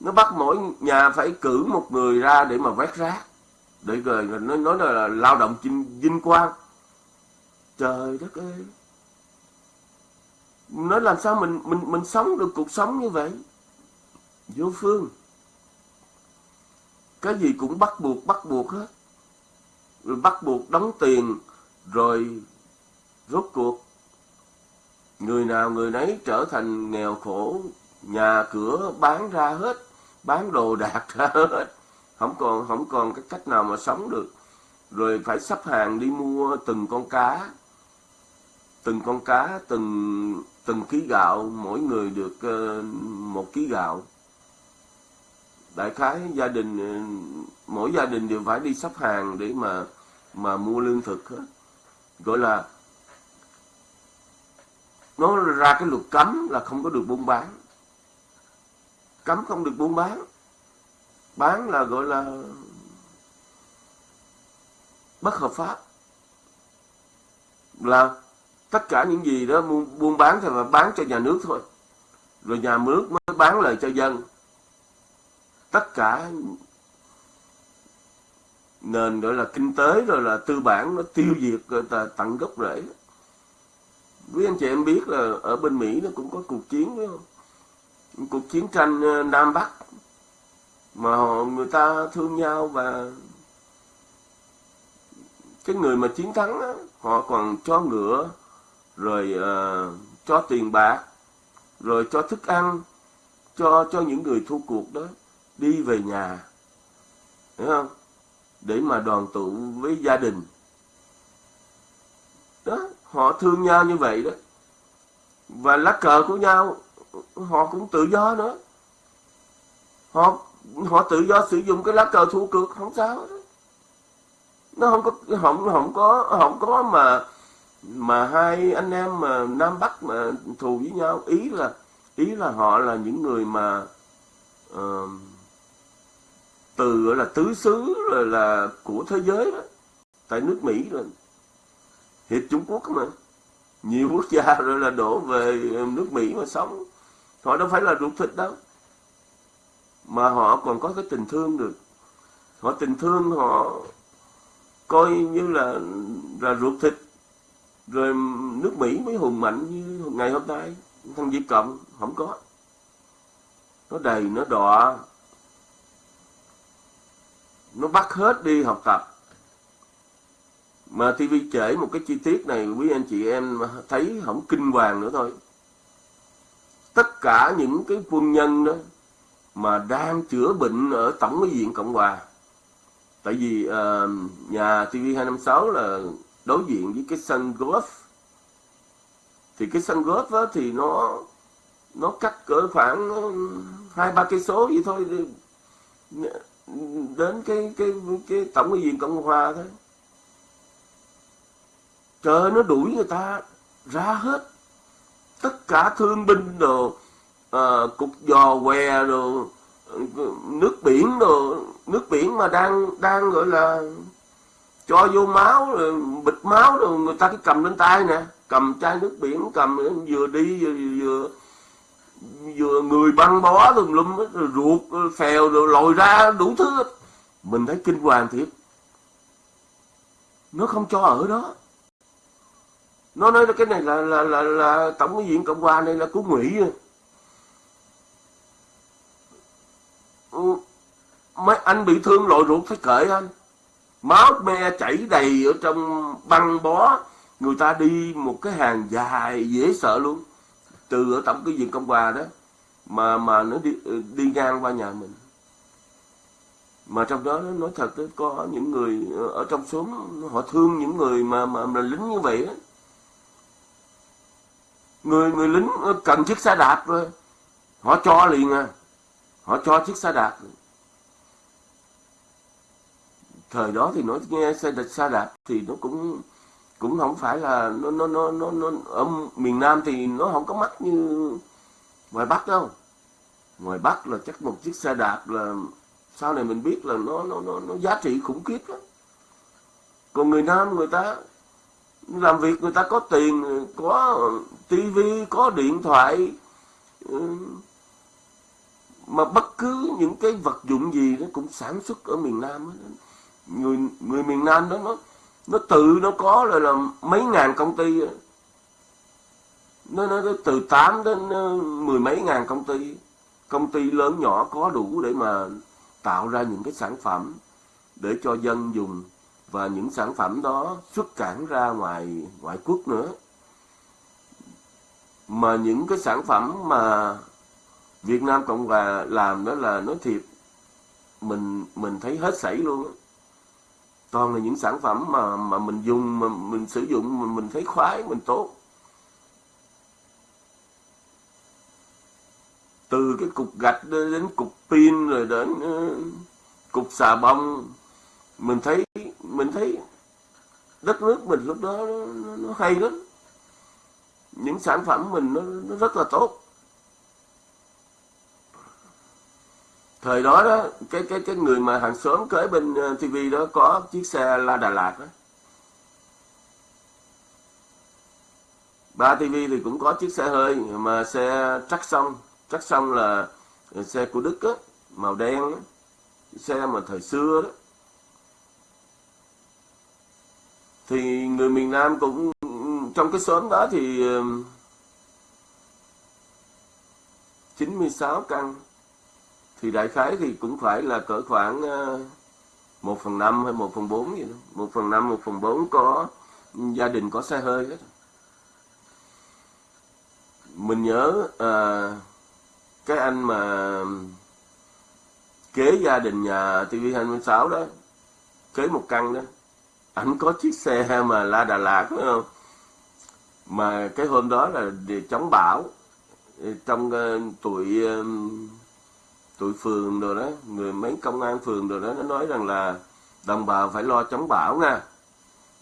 nó bắt mỗi nhà phải cử một người ra để mà vét rác. Để rồi nó nói là lao động chinh vinh quang. Trời đất ơi. Nói làm sao mình mình mình sống được cuộc sống như vậy? Vô phương. Cái gì cũng bắt buộc bắt buộc hết. Rồi bắt buộc đóng tiền, rồi rốt cuộc. Người nào người nấy trở thành nghèo khổ nhà cửa bán ra hết bán đồ đạc ra hết. Không còn không còn cái cách nào mà sống được. Rồi phải sắp hàng đi mua từng con cá. Từng con cá từng từng ký gạo mỗi người được uh, một ký gạo. Đại khái gia đình ờ, mỗi gia đình đều phải đi sắp hàng để mà mà mua lương thực hết. Gọi là nó ra cái luật cấm là không có được buôn bán cấm không được buôn bán. Bán là gọi là bất hợp pháp. Là tất cả những gì đó buôn bán thì là bán cho nhà nước thôi. Rồi nhà nước mới bán lời cho dân. Tất cả nền gọi là kinh tế, rồi là tư bản nó tiêu diệt rồi ta tận gốc rễ. Quý anh chị em biết là ở bên Mỹ nó cũng có cuộc chiến phải không? Cuộc chiến tranh ờ, Nam Bắc mà họ, người ta thương nhau và cái người mà chiến thắng đó, họ còn cho ngựa rồi uh, cho tiền bạc rồi cho thức ăn cho cho những người thua cuộc đó đi về nhà hiểu không? Để mà đoàn tụ với gia đình. Đó họ thương nhau như vậy đó. Và lá cờ của nhau họ cũng tự do nữa. Họ họ tự do sử dụng cái lá cờ thua cược không sao đó. nó không có không không có không có mà mà hai anh em mà nam bắc mà thù với nhau ý là ý là họ là những người mà uh, từ gọi là tứ xứ rồi là của thế giới đó tại nước mỹ rồi hiệp trung quốc mà. Nhiều quốc gia rồi là đổ về nước mỹ mà sống họ đâu phải là ruột thịt đâu. Mà họ còn có cái tình thương được. Họ tình thương, họ coi như là là ruột thịt. Rồi nước Mỹ mới hùng mạnh như ngày hôm nay. Thằng Việt Cộng, không có. Nó đầy, nó đọa. Nó bắt hết đi học tập. Mà TV trễ một cái chi tiết này, quý anh chị em thấy không kinh hoàng nữa thôi tất cả những cái quân nhân đó mà đang chữa bệnh ở tổng cái viện cộng hòa. Tại vì uh, nhà TV 256 là đối diện với cái sân golf thì cái sân golf đó thì nó nó cắt cỡ khoảng ờ, hai ba cây số vậy thôi. Đến cái cái cái tổng cái viện cộng hòa thôi. Trời nó đuổi người ta ra hết tất cả thương binh đồ à, cục giò què đồ ờ, nước biển đồ nước biển mà đang đang gọi là cho vô máu rồi bịt máu rồi người ta cứ cầm lên tay nè cầm chai nước biển cầm vừa đi vừa vừa, vừa người băng bó tùm lum rồi ruột phèo rồi lồi ra đủ thứ mình thấy kinh hoàng thiệt. Nó không cho ở đó nó nói cái này là là là, là tổng cái cộng hòa này là của mỹ ừ, mấy anh bị thương lội ruột phải cởi anh. Máu me chảy đầy ở trong băng bó. Người ta đi một cái hàng dài dễ sợ luôn. Từ ở tổng cái viện cộng hòa đó mà mà nó đi ừ, đi ngang qua nhà mình. Mà trong đó nó nói thật đó, có những người ở trong xóm họ thương những người mà mà, mà lính như vậy đó người người lính cần chiếc xe đạp rồi họ cho liền à. Họ cho chiếc xe đạp. Thời đó thì nói nghe xe đạp xe đạp thì nó cũng cũng không phải là nó nó nó nó, nó ở miền Nam thì nó không có mắc như ngoài Bắc đâu. Ngoài Bắc là chắc một chiếc xe đạp là sau này mình biết là nó nó nó, nó giá trị khủng khiếp lắm. Còn người Nam người ta làm việc người ta có tiền, có tivi có điện thoại. Ừ. Mà bất cứ những cái vật dụng gì nó cũng sản xuất ở miền Nam đó. người người miền Nam đó, nó nó tự nó có là là mấy ngàn công ty nó nó từ 8 đến ờ, mười mấy ngàn công ty. Công ty lớn nhỏ có đủ để mà tạo ra những cái sản phẩm để cho dân dùng và những sản phẩm đó xuất cảng ra ngoài ngoại quốc nữa. Mà những cái sản phẩm mà Việt Nam Cộng Hòa làm đó là nói thiệt mình mình thấy hết sảy luôn đó toàn là những sản phẩm mà mà mình dùng mà mình sử dụng mà mình thấy khoái mình tốt. Từ cái cục gạch đến cục pin rồi đến uh, cục xà bông mình thấy mình thấy đất nước mình lúc đó nó, nó hay lắm. Những sản phẩm mình nó, nó rất là tốt. Thời đó đó cái cái cái người mà hàng xóm kế bên ờ, TV tivi đó có chiếc xe la đà lạt đó. Ba tivi thì cũng có chiếc xe hơi mà xe trắc xong trắc xong là xe của đức á màu đen đó. xe mà thời xưa đó. Thì người miền Nam cũng trong cái xóm đó thì 96 căn. Thì đại khái thì cũng phải là cỡ khoảng ờ, một phần năm hay một phần bốn gì đó. Một phần năm một phần bốn có gia đình có xe hơi hết. Mình nhớ à, cái anh mà kế gia đình nhà TV26 đó kế một căn đó ảnh có chiếc xe mà la Đà Lạt phải không? Mà cái hôm đó là để chống bão. Trong uh, tụi uh, tụi phường rồi đó người mấy công an phường rồi đó nó nói rằng là đồng bào phải lo chống bão nha.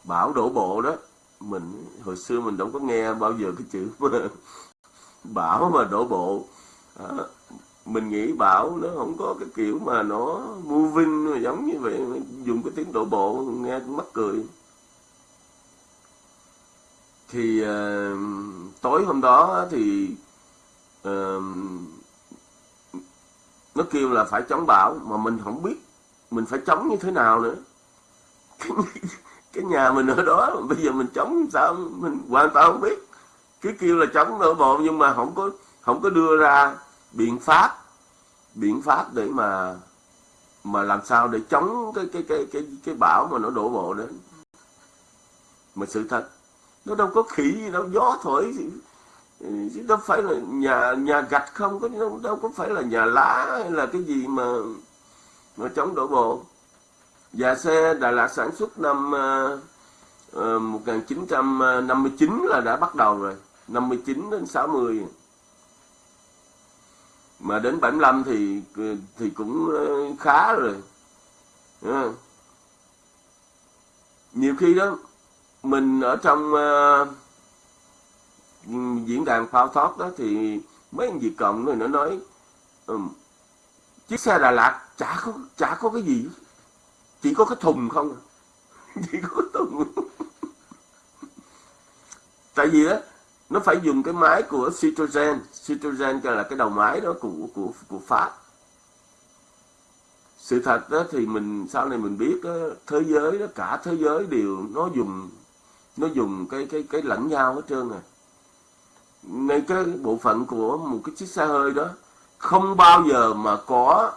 Bão đổ bộ đó. Mình hồi xưa mình đâu có nghe bao giờ cái chữ mà bão mà đổ bộ. À, mình nghĩ bảo nó không có cái kiểu mà nó moving giống như vậy. Dùng cái tiếng đổ bộ nghe mắc cười. Thì uh, tối hôm đó thì uh, nó kêu là phải chống bão mà mình không biết mình phải chống như thế nào nữa. Cái, cái nhà mình ở đó bây giờ mình chống sao mình hoàn toàn không biết. Cứ kêu là chống đổ bộ nhưng mà không có không có đưa ra biện pháp biện pháp để mà mà làm sao để chống cái cái cái cái cái bão mà nó đổ bộ đến. Mà sự thật nó đâu có khỉ gì đâu gió thổi chứ đâu phải là nhà nhà gạch không có đâu, đâu có phải là nhà lá hay là cái gì mà mà chống đổ bộ. Và xe Đà Lạt sản xuất năm ờ, ờ, uh, 1959 là đã bắt đầu rồi 59 đến 60 mà đến 75 thì thì cũng ờ, khá rồi. Ờ. Nhiều khi đó mình ở trong uh, diễn đàn phao thoát đó thì mấy anh Việt Cộng rồi nó nói um, chiếc xe Đà Lạt chả có chả có cái gì chỉ có cái thùng không à. chỉ có cái thùng. Tại vì đó nó phải dùng cái máy của Citroën Citroën là cái đầu máy đó của của của Pháp. Sự thật đó thì mình sau này mình biết đó, thế giới đó cả thế giới đều nó dùng nó dùng cái cái cái lẫn nhau hết trơn à. Ngay cái bộ phận của một cái chiếc xe hơi đó không bao giờ mà có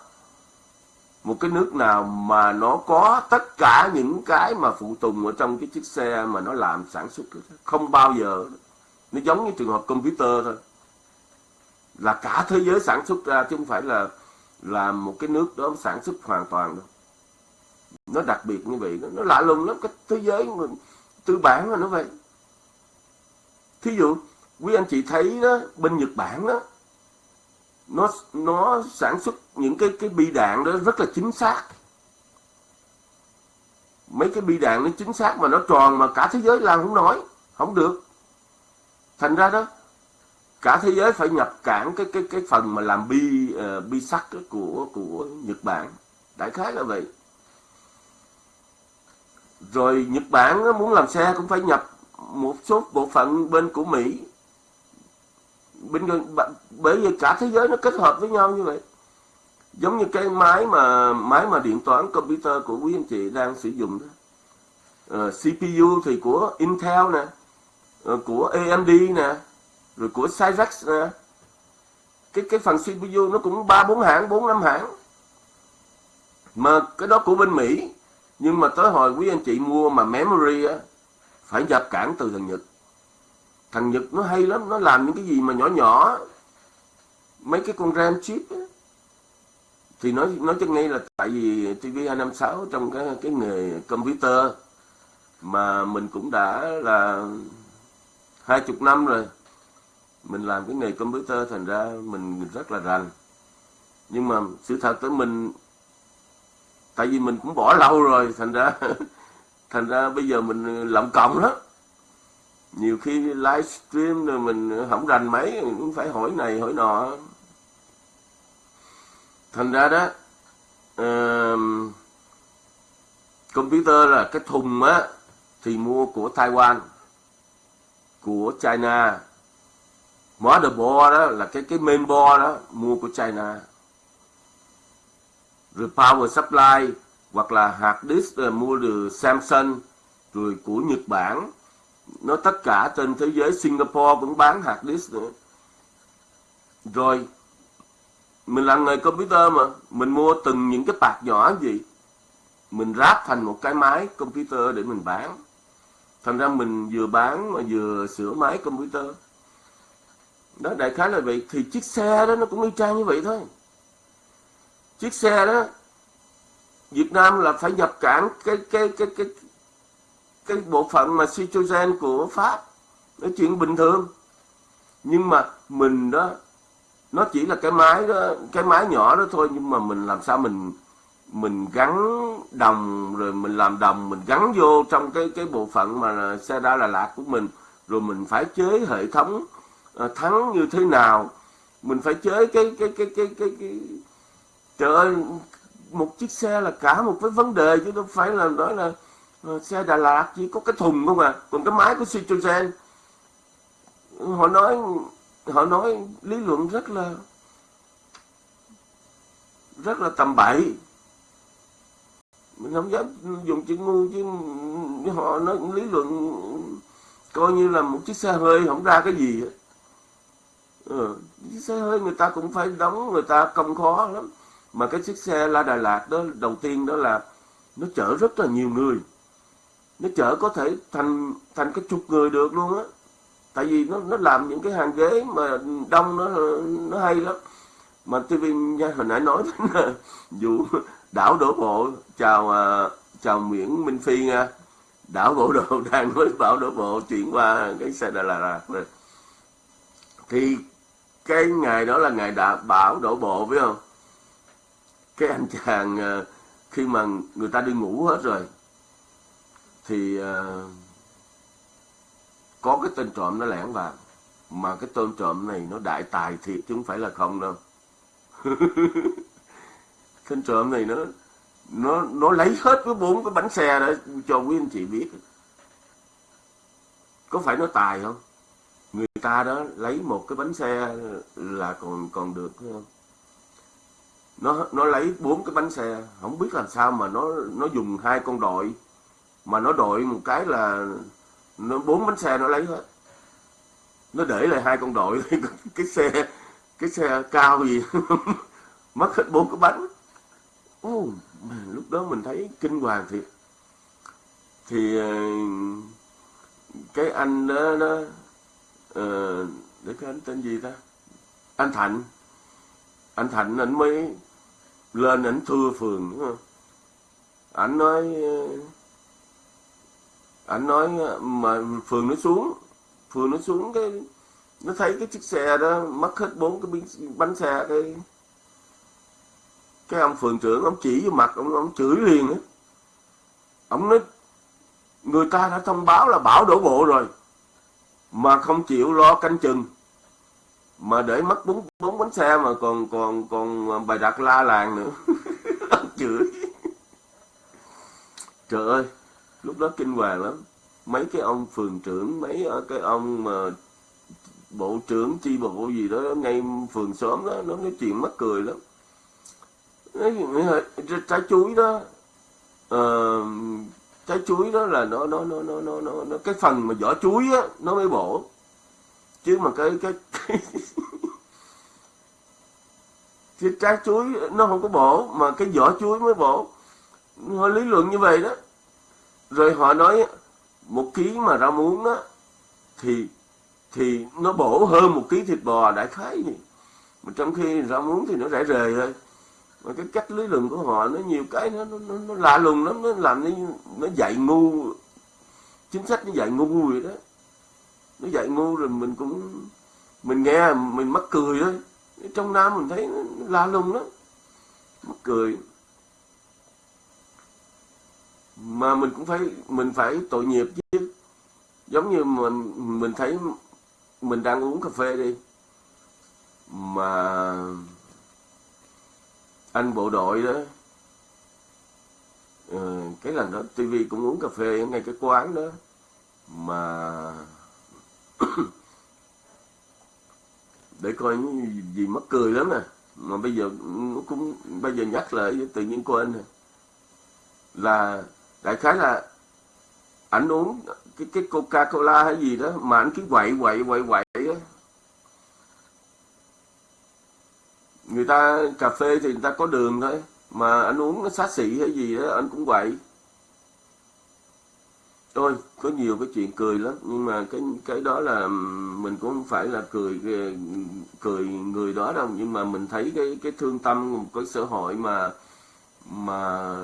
một cái nước nào mà nó có tất cả những cái mà phụ tùng ở trong cái chiếc xe mà nó làm sản xuất không bao giờ nó giống như trường hợp computer thôi. Là cả thế giới sản xuất ra, chứ không phải là là một cái nước đó sản xuất hoàn toàn đâu. Nó đặc biệt như vậy, nó lạ lùng lắm. Cái thế giới tư bản mà nó vậy. Thí dụ, quý anh chị thấy đó, bên Nhật Bản đó, nó nó sản xuất những cái cái bi đạn đó rất là chính xác. Mấy cái bi đạn nó chính xác mà nó tròn mà cả thế giới làm không nổi, không được thành ra đó cả thế giới phải nhập cản cái cái cái phần mà làm bi uh, bi sắt của của Nhật Bản. Đại khái là vậy. Rồi Nhật Bản muốn làm xe cũng phải nhập một số bộ phận bên của Mỹ. Bên bởi vì cả thế giới nó kết hợp với nhau như vậy. Giống như cái máy mà máy mà điện toán computer của quý anh chị đang sử dụng đó. Ờ, uh, CPU thì của Intel nè. Ờ, của AMD nè, rồi của Cyrex nè. Cái cái phần CPU nó cũng ba, bốn hãng, bốn, năm hãng. Mà cái đó của bên Mỹ, nhưng mà tới hồi quý anh chị mua mà memory á, phải nhập cản từ thằng Nhật. Thằng Nhật nó hay lắm, nó làm những cái gì mà nhỏ nhỏ. Mấy cái con RAM chip á. thì nói nói cho ngay là tại vì TV256 trong cái cái nghề computer, mà mình cũng đã là hai chục năm rồi. Mình làm cái nghề computer thành ra mình rất là rành. Nhưng mà sự thật tới mình tại vì mình cũng bỏ lâu rồi thành ra thành ra bây giờ mình lộng cộng đó nhiều khi livestream rồi mình không rành mấy cũng phải hỏi này hỏi nọ. Thành ra đó uh, computer là cái thùng á thì mua của Taiwan của China. Motherboard đó là cái cái mainboard đó mua của China. Rồi power supply hoặc là hard disk là mua từ Samsung, rồi của Nhật Bản. Nó tất cả trên thế giới, Singapore cũng bán hard disk nữa. Rồi, mình làm nghề computer mà, mình mua từng những cái bạc nhỏ gì, mình ráp thành một cái máy computer để mình bán thành ra mình vừa bán mà vừa sửa máy computer. Đó, đại khái là vậy. Thì chiếc xe đó nó cũng y chang như vậy thôi. Chiếc xe đó, Việt Nam là phải nhập cảng cái cái cái cái cái bộ phận mà Citroën của Pháp. Nó chuyện bình thường. Nhưng mà mình đó, nó chỉ là cái máy đó, cái máy nhỏ đó thôi. Nhưng mà mình làm sao mình mình gắn đồng rồi mình làm đồng mình gắn vô trong cái cái bộ phận mà xe đa Đà Lạt của mình. Rồi mình phải chế hệ thống ờ, thắng như thế nào. Mình phải chế cái cái cái cái cái, cái... trời ơi một chiếc xe là cả một cái vấn đề chứ đâu phải là nói là ờ, xe Đà Lạt chỉ có cái thùng không à còn cái máy của Citroen họ nói họ nói lý luận rất là rất là tầm bậy mình không dám dùng chữ ngu chứ họ nói lý luận coi như là một chiếc xe hơi không ra cái gì hết. Ừ, chiếc xe hơi người ta cũng phải đóng người ta công khó lắm. Mà cái chiếc xe La Đà Lạt đó đầu tiên đó là nó chở rất là nhiều người. Nó chở có thể thành thành cái chục người được luôn á. Tại vì nó nó làm những cái hàng ghế mà đông nó nó hay lắm mà TV hồi nãy nói là ờ, vụ đảo đổ bộ chào à, chào Nguyễn Minh Phi nha. Đảo bộ đồ đang nói bảo đổ bộ chuyển qua cái xe Đà Lạt. Rồi thì cái ngày đó là ngày đã bảo đổ bộ phải không? Cái anh chàng à, khi mà người ta đi ngủ hết rồi thì uh, có cái tên trộm nó lẻn vào. Mà cái tên trộm này nó đại tài thiệt chứ không phải là không đâu. tên trộm này nó nó nó lấy hết cái bốn cái bánh xe đó cho quý anh chị biết. Có phải nó tài không? Người ta đó lấy một cái bánh xe là còn còn được không? Nó nó lấy bốn cái bánh xe, không biết làm sao mà nó nó dùng hai con đội, mà nó đội một cái là nó, bốn bánh xe nó lấy hết. Nó để lại hai con đội, cái xe cái xe cao gì? Mất hết bốn cái bánh. Ô, lúc đó mình thấy kinh hoàng thiệt. Thì ờ, cái anh đó, đó uh, để cái anh tên gì ta? Anh Thạnh. Anh Thạnh anh mới lên ảnh thưa phường đúng không? Ảnh nói ờ, ảnh nói mà phường nó xuống phường nó xuống cái nó thấy cái chiếc xe đó, mất hết bốn cái bánh xe, cái cái ông phường trưởng, ông chỉ vô mặt, ông ông chửi liền á. Ông nói, người ta đã thông báo là bảo đổ bộ rồi, mà không chịu lo canh chừng, mà để mất bốn bốn bánh xe mà còn còn còn bài đặt la làng nữa. Ông chửi. Trời ơi, lúc đó kinh hoàng lắm. Mấy cái ông phường trưởng, mấy ờ, cái ông mà bộ trưởng chi bộ gì đó ngay phường xóm đó nó nói chuyện mắc cười lắm. Trái chuối đó uh, trái chuối đó là nó nó nó nó nó nó, nó cái phần mà vỏ chuối á nó mới bổ. Chứ mà cái cái, cái cái trái chuối nó không có bổ mà cái vỏ chuối mới bổ. Họ lý luận như vậy đó. Rồi họ nói một ký mà rau muống á thì thì nó bổ hơn một ký thịt bò đại khái gì mà trong khi rau muống thì nó rẻ rề thôi. Mà cái cách lý luận của họ nó nhiều cái nó nó, nó, nó lạ lùng lắm nó làm nó, nó dạy ngu chính sách nó dạy ngu vậy đó. Nó dạy ngu rồi mình cũng mình nghe mình mắc cười thôi. Trong nam mình thấy nó lạ lùng lắm mắc cười. Mà mình cũng phải mình phải tội nghiệp chứ. Giống như mình mình thấy mình đang uống cà phê đi. Mà anh bộ đội đó ừ, cái lần đó tivi cũng uống cà phê ở ngay cái quán đó. Mà để coi gì mất cười lắm nè. Mà bây giờ cũng bây giờ nhắc lại tự nhiên quên là đại khái là ảnh uống cái cái coca cola hay gì đó mà anh cứ quậy quậy quậy quậy á. Người ta, cà phê thì người ta có đường thôi, mà anh uống nó xá xị hay gì đó anh cũng quậy. Thôi có nhiều cái chuyện cười lắm, nhưng mà cái cái đó là mình cũng không phải là cười cười người đó đâu, nhưng mà mình thấy cái cái thương tâm một cái xã hội mà mà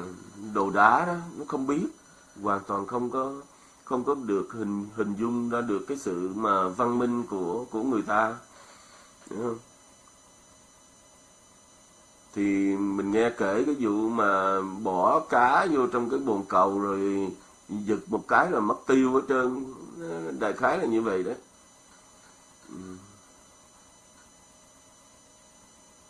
đồ đá đó, nó không biết hoàn toàn không có không có được hình hình dung ra được cái sự mà văn minh của của người ta. Không? thì mình nghe kể cái vụ mà bỏ cá vô trong cái bồn cầu rồi giật một cái là mất tiêu hết trơn. Đại khái là như vậy đó ừ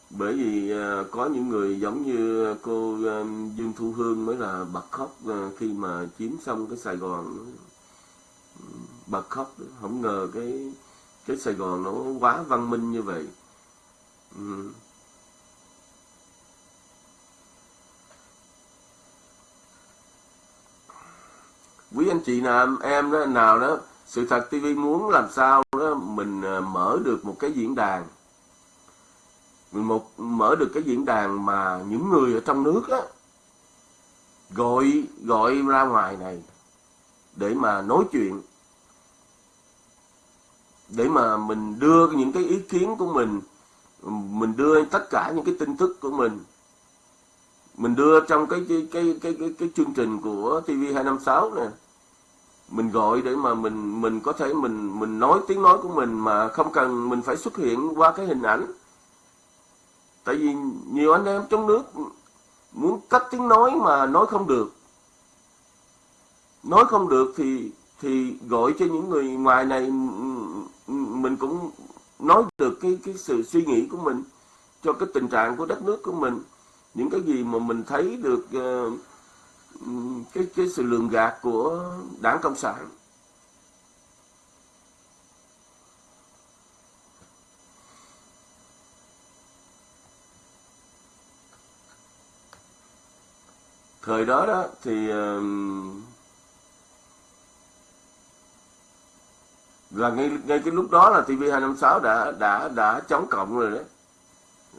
bởi vì à, có những người giống như cô à, Dương Thu Hương mới là bật khóc à, khi mà chiếm xong cái Sài Gòn ừ, bật khóc. Không ngờ cái cái Sài Gòn nó quá văn minh như vậy. Ừ. quý anh chị nào, em đó, nào đó, sự thật TV muốn làm sao đó, mình mở được một cái diễn đàn một mở được cái diễn đàn mà những người ở trong nước á gọi gọi ra ngoài này để mà nói chuyện để mà mình đưa những cái ý kiến của mình mình đưa tất cả những cái tin tức của mình mình đưa trong cái cái cái cái cái, cái chương trình của TV 256 nè mình gọi để mà mình mình có thể mình mình nói tiếng nói của mình mà không cần mình phải xuất hiện qua cái hình ảnh tại vì nhiều anh em trong nước muốn cắt tiếng nói mà nói không được. Nói không được thì thì gọi cho những người ngoài này mình cũng nói được cái cái sự suy nghĩ của mình cho cái tình trạng của đất nước của mình. Những cái gì mà mình thấy được uh, cái cái sự lường gạt của đảng cộng sản. Thời đó đó thì là ngay ngay cái lúc đó là TV 256 đã đã đã chống cộng rồi đấy.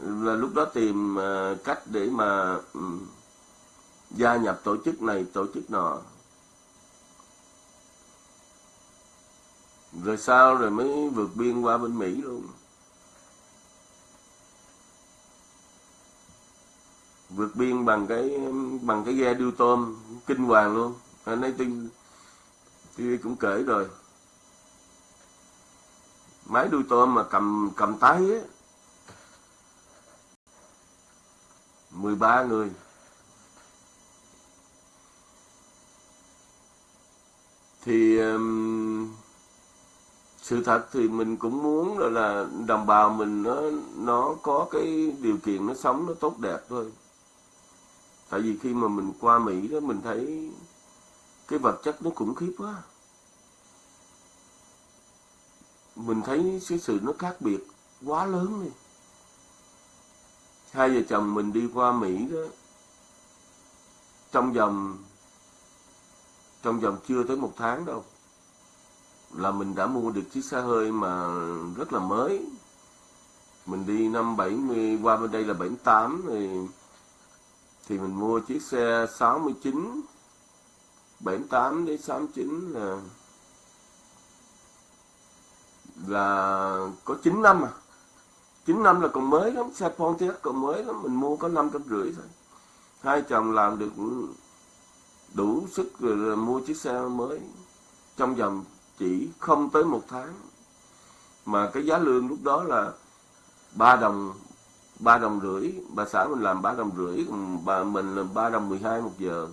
Là lúc đó tìm ờ, cách để mà gia nhập tổ chức này, tổ chức nọ. Rồi sau rồi mới vượt biên qua bên Mỹ luôn. Vượt biên bằng cái bằng cái ghe điêu tôm kinh hoàng luôn. Anh ấy tin tôi cũng kể rồi. Máy đuôi tôm mà cầm cầm tay á 13 người. Thì um, sự thật thì mình cũng muốn là, là đồng bào mình nó nó có cái điều kiện nó sống nó tốt đẹp thôi tại vì khi mà mình qua mỹ đó, mình thấy cái vật chất nó khủng khiếp quá. Mình thấy cái sự nó khác biệt quá lớn đi. Hai vợ chồng mình đi qua mỹ đó, trong vòng trong vòng chưa tới một tháng đâu, là mình đã mua được chiếc xe hơi mà rất là mới. Mình đi năm 70 qua bên đây là 78 thì thì mình mua chiếc xe 69 78 đến 69 là là có 9 năm à. 9 năm là còn mới lắm, xe Pontiac còn mới lắm, mình mua có năm trăm rưỡi thôi. Hai chồng làm được đủ sức rồi là mua chiếc xe mới. Trong vòng chỉ không tới một tháng. Mà cái giá lương lúc đó là ba đồng ba đồng rưỡi bà xã mình làm ba đồng rưỡi bà mình là ba đồng mười hai một giờ.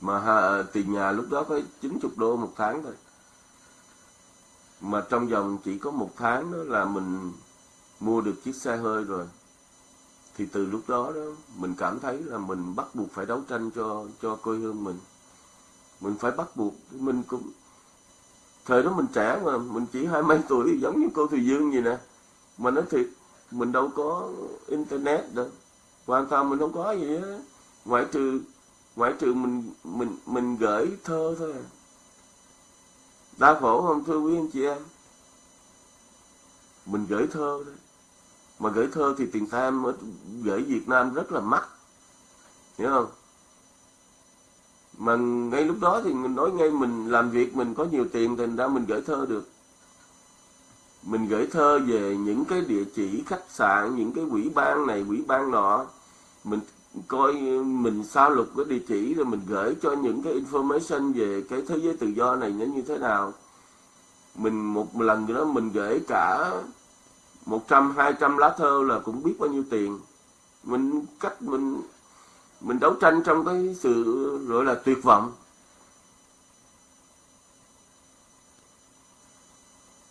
Mà ha, tiền nhà lúc đó có 90 đô một tháng thôi. Mà trong vòng chỉ có một tháng đó là mình mua được chiếc xe hơi rồi. Thì từ lúc đó đó mình cảm thấy là mình bắt buộc phải đấu tranh cho cho quê hương mình. Mình phải bắt buộc mình cũng thời đó mình trẻ mà mình chỉ hai mấy tuổi giống như cô Thùy Dương vậy nè mà nói thiệt, mình đâu có internet đâu. Hoàn toàn mình không có gì hết. Ngoại trừ ngoại trừ mình mình mình gửi thơ thôi à. đau khổ không, thưa quý anh chị em. Mình gửi thơ thôi. Mà gửi thơ thì tiền tham ở gửi Việt Nam rất là mắc. Hiểu không? Mà ngay lúc đó thì mình nói ngay mình làm việc mình có nhiều tiền thì ra mình gửi thơ được mình gửi thơ về những cái địa chỉ khách sạn, những cái quỹ ban này, quỹ ban nọ. Mình coi mình sao lục cái địa chỉ rồi mình gửi cho những cái information về cái thế giới tự do này nó như thế nào. Mình một lần nữa mình gửi cả 100 200 lá thơ là cũng biết bao nhiêu tiền. Mình cách mình mình đấu tranh trong cái sự gọi là tuyệt vọng.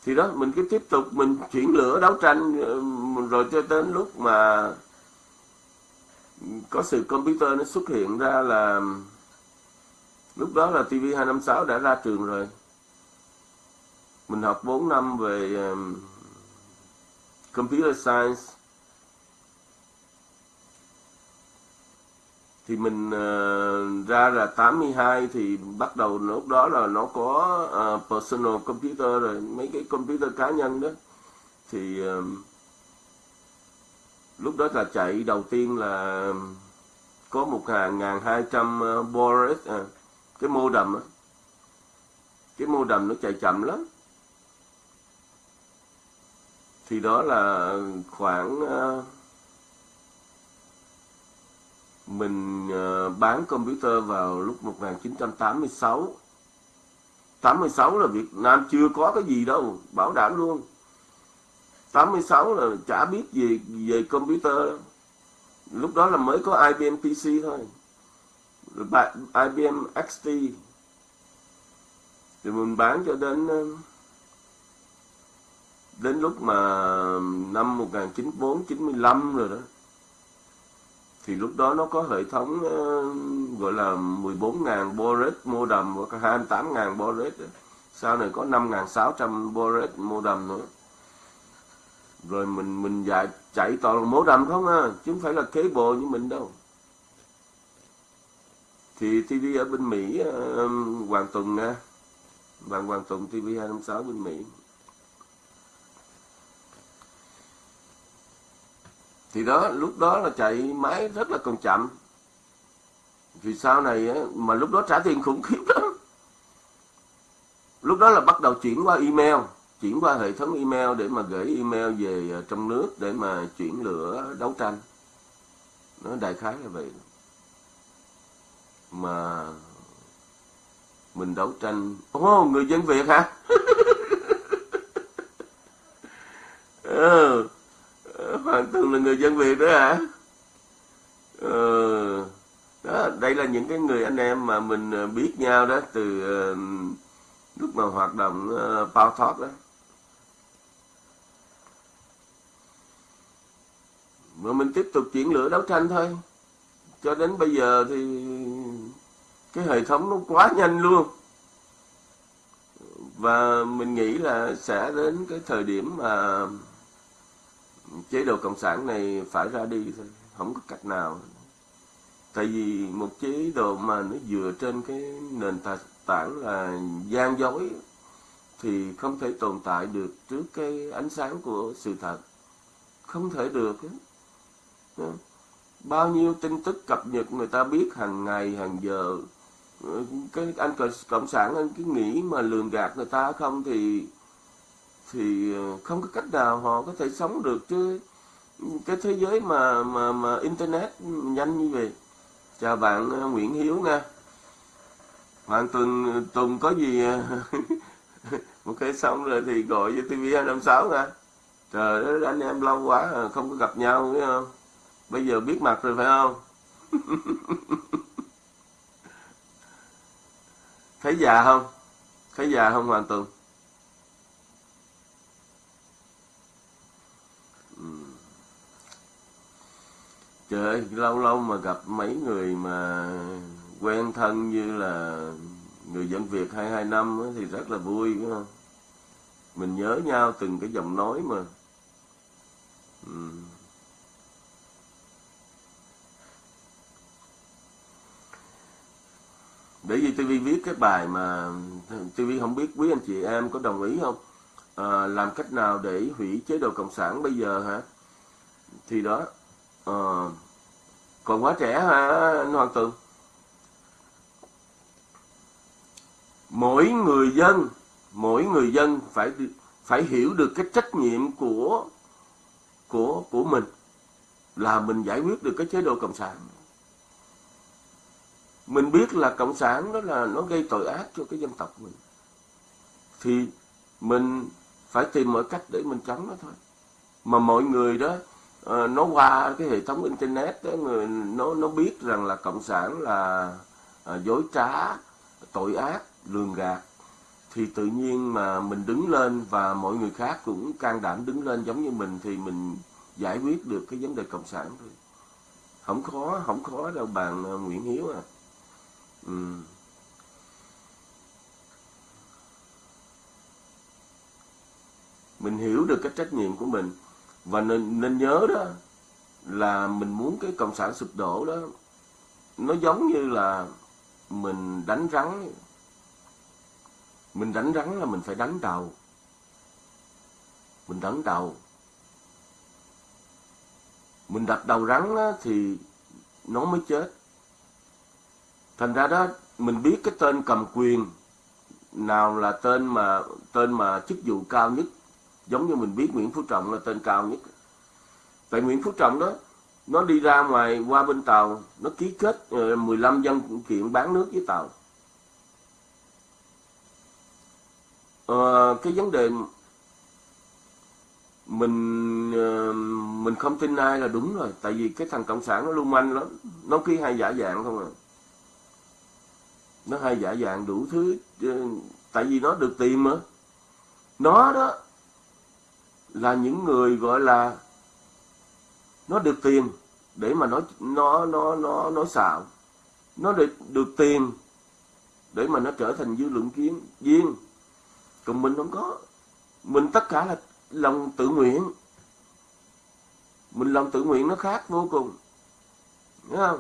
Thì đó mình cứ tiếp tục mình chuyển lửa đấu tranh ờ, rồi cho đến lúc mà có sự computer nó xuất hiện ra là lúc đó là TV 256 đã ra trường rồi. Mình học 4 năm về um, computer science. Thì mình uh, ra là 82 thì bắt đầu lúc đó là nó có uh, personal computer rồi mấy cái computer cá nhân đó. Thì uh, lúc đó là chạy đầu tiên là có một ngàn hai trăm boris à, cái mô đầm á. Cái mô đầm nó chạy chậm lắm. Thì đó là khoảng uh, mình ờ, bán computer vào lúc 1986 86 là Việt Nam chưa có cái gì đâu, bảo đảm luôn. 86 là chả biết gì về computer lúc đó là mới có IBM PC thôi. IBM XT thì mình bán cho đến ờ, đến lúc mà năm 1994 95 rồi đó thì lúc đó nó có hệ thống uh, gọi là 14.000 boret modem hoặc 28.000 boret sau này có 5.600 boret modem nữa. Rồi mình mình dạy chạy toàn là modem không à chứ không phải là kế bộ như mình đâu. Thì TV ở bên Mỹ uh, Hoàng Tùng nha. Bạn Hoàng Tùng TV 256 bên Mỹ. Thì đó lúc đó là chạy máy rất là còn chậm. Vì sau này mà lúc đó trả tiền khủng khiếp lắm. Lúc đó là bắt đầu chuyển qua email chuyển qua hệ thống email để mà gửi email về à, trong nước để mà chuyển lửa đấu tranh. Nó đại khái là vậy. Mà mình đấu tranh. Ô oh, người dân việt hả? Ừ. Hoàng Tùng là người dân Việt đó hả? Ừ. Đó, đây là những cái người anh em mà mình ờ, biết nhau đó từ uh, lúc mà hoạt động uh, Power Talk đó. Mà mình tiếp tục chuyển lửa đấu tranh thôi. Cho đến bây giờ thì cái hệ thống nó quá nhanh luôn. Và mình nghĩ là sẽ đến cái thời điểm mà chế độ cộng sản này phải ra đi thôi, không có cách nào. Tại vì một chế độ mà nó dựa trên cái nền tảng là gian dối thì không thể tồn tại được trước cái ánh sáng của sự thật. Không thể được bao nhiêu tin tức cập nhật người ta biết hàng ngày, hàng giờ. Ờ, cái anh cộng sản, anh cứ nghĩ mà lường gạt người ta không thì thì ờ, không có cách nào họ có thể sống được chứ. Cái thế giới mà mà mà internet nhanh như vậy. Chào bạn ờ, Nguyễn Hiếu nha Hoàng Tùng Tùng có gì ờ, một cái xong rồi thì gọi cho TV 256 nha trời ơi, anh em lâu quá à, không có gặp nhau phải không? Bây giờ biết mặt rồi, phải không? Thấy già không? Thấy già không, Hoàng Tùng Trời ơi, lâu lâu mà gặp mấy người mà quen thân như là người dân Việt 22 năm thì rất là vui đúng không? Mình nhớ nhau từng cái giọng nói mà. Ừ. Để vì TV viết cái bài mà TV không biết quý anh chị em có đồng ý không? À, làm cách nào để hủy chế độ cộng sản bây giờ hả? thì đó à, còn quá trẻ hả anh Hoàng Tường? Mỗi người dân mỗi người dân phải phải hiểu được cái trách nhiệm của của của mình là mình giải quyết được cái chế độ cộng sản. Mình biết là cộng sản đó là nó gây tội ác cho cái dân tộc mình. Thì mình phải tìm mọi cách để mình chống nó thôi. Mà mọi người đó Ờ, nó qua cái hệ thống internet đó người nó nó biết rằng là cộng sản là à, dối trá tội ác lường gạt. Thì tự nhiên mà mình đứng lên và mọi người khác cũng can đảm đứng lên giống như mình thì mình giải quyết được cái vấn đề cộng sản thôi. Không khó không khó đâu bạn ờ, Nguyễn Hiếu à. Ừ. mình hiểu được cái trách nhiệm của mình và nên nên nhớ đó là mình muốn cái cộng sản sụp đổ đó nó giống như là mình đánh rắn. Mình đánh rắn là mình phải đánh đầu. Mình đánh đầu. Mình đập đầu rắn đó, thì nó mới chết. Thành ra đó mình biết cái tên cầm quyền nào là tên mà tên mà chức vụ cao nhất giống như mình biết Nguyễn Phú Trọng là tên cao nhất. Tại Nguyễn Phú Trọng đó nó đi ra ngoài qua bên tàu nó ký kết ờ, 15 dân kiện bán nước với tàu. À, cái vấn đề mình ờ, mình không tin ai là đúng rồi. Tại vì cái thằng cộng sản nó lưu manh lắm. Nó ký hai giả dạng không à. Nó hai giả dạng đủ thứ tại vì nó được tìm mà. Nó đó là những người, gọi là, nó được tiền để mà nó nó nó nó nó xạo. Nó được được tiền để mà nó trở thành dư luận kiến, viên. Còn mình không có. Mình tất cả là lòng tự nguyện. Mình lòng tự nguyện nó khác vô cùng. Đúng không?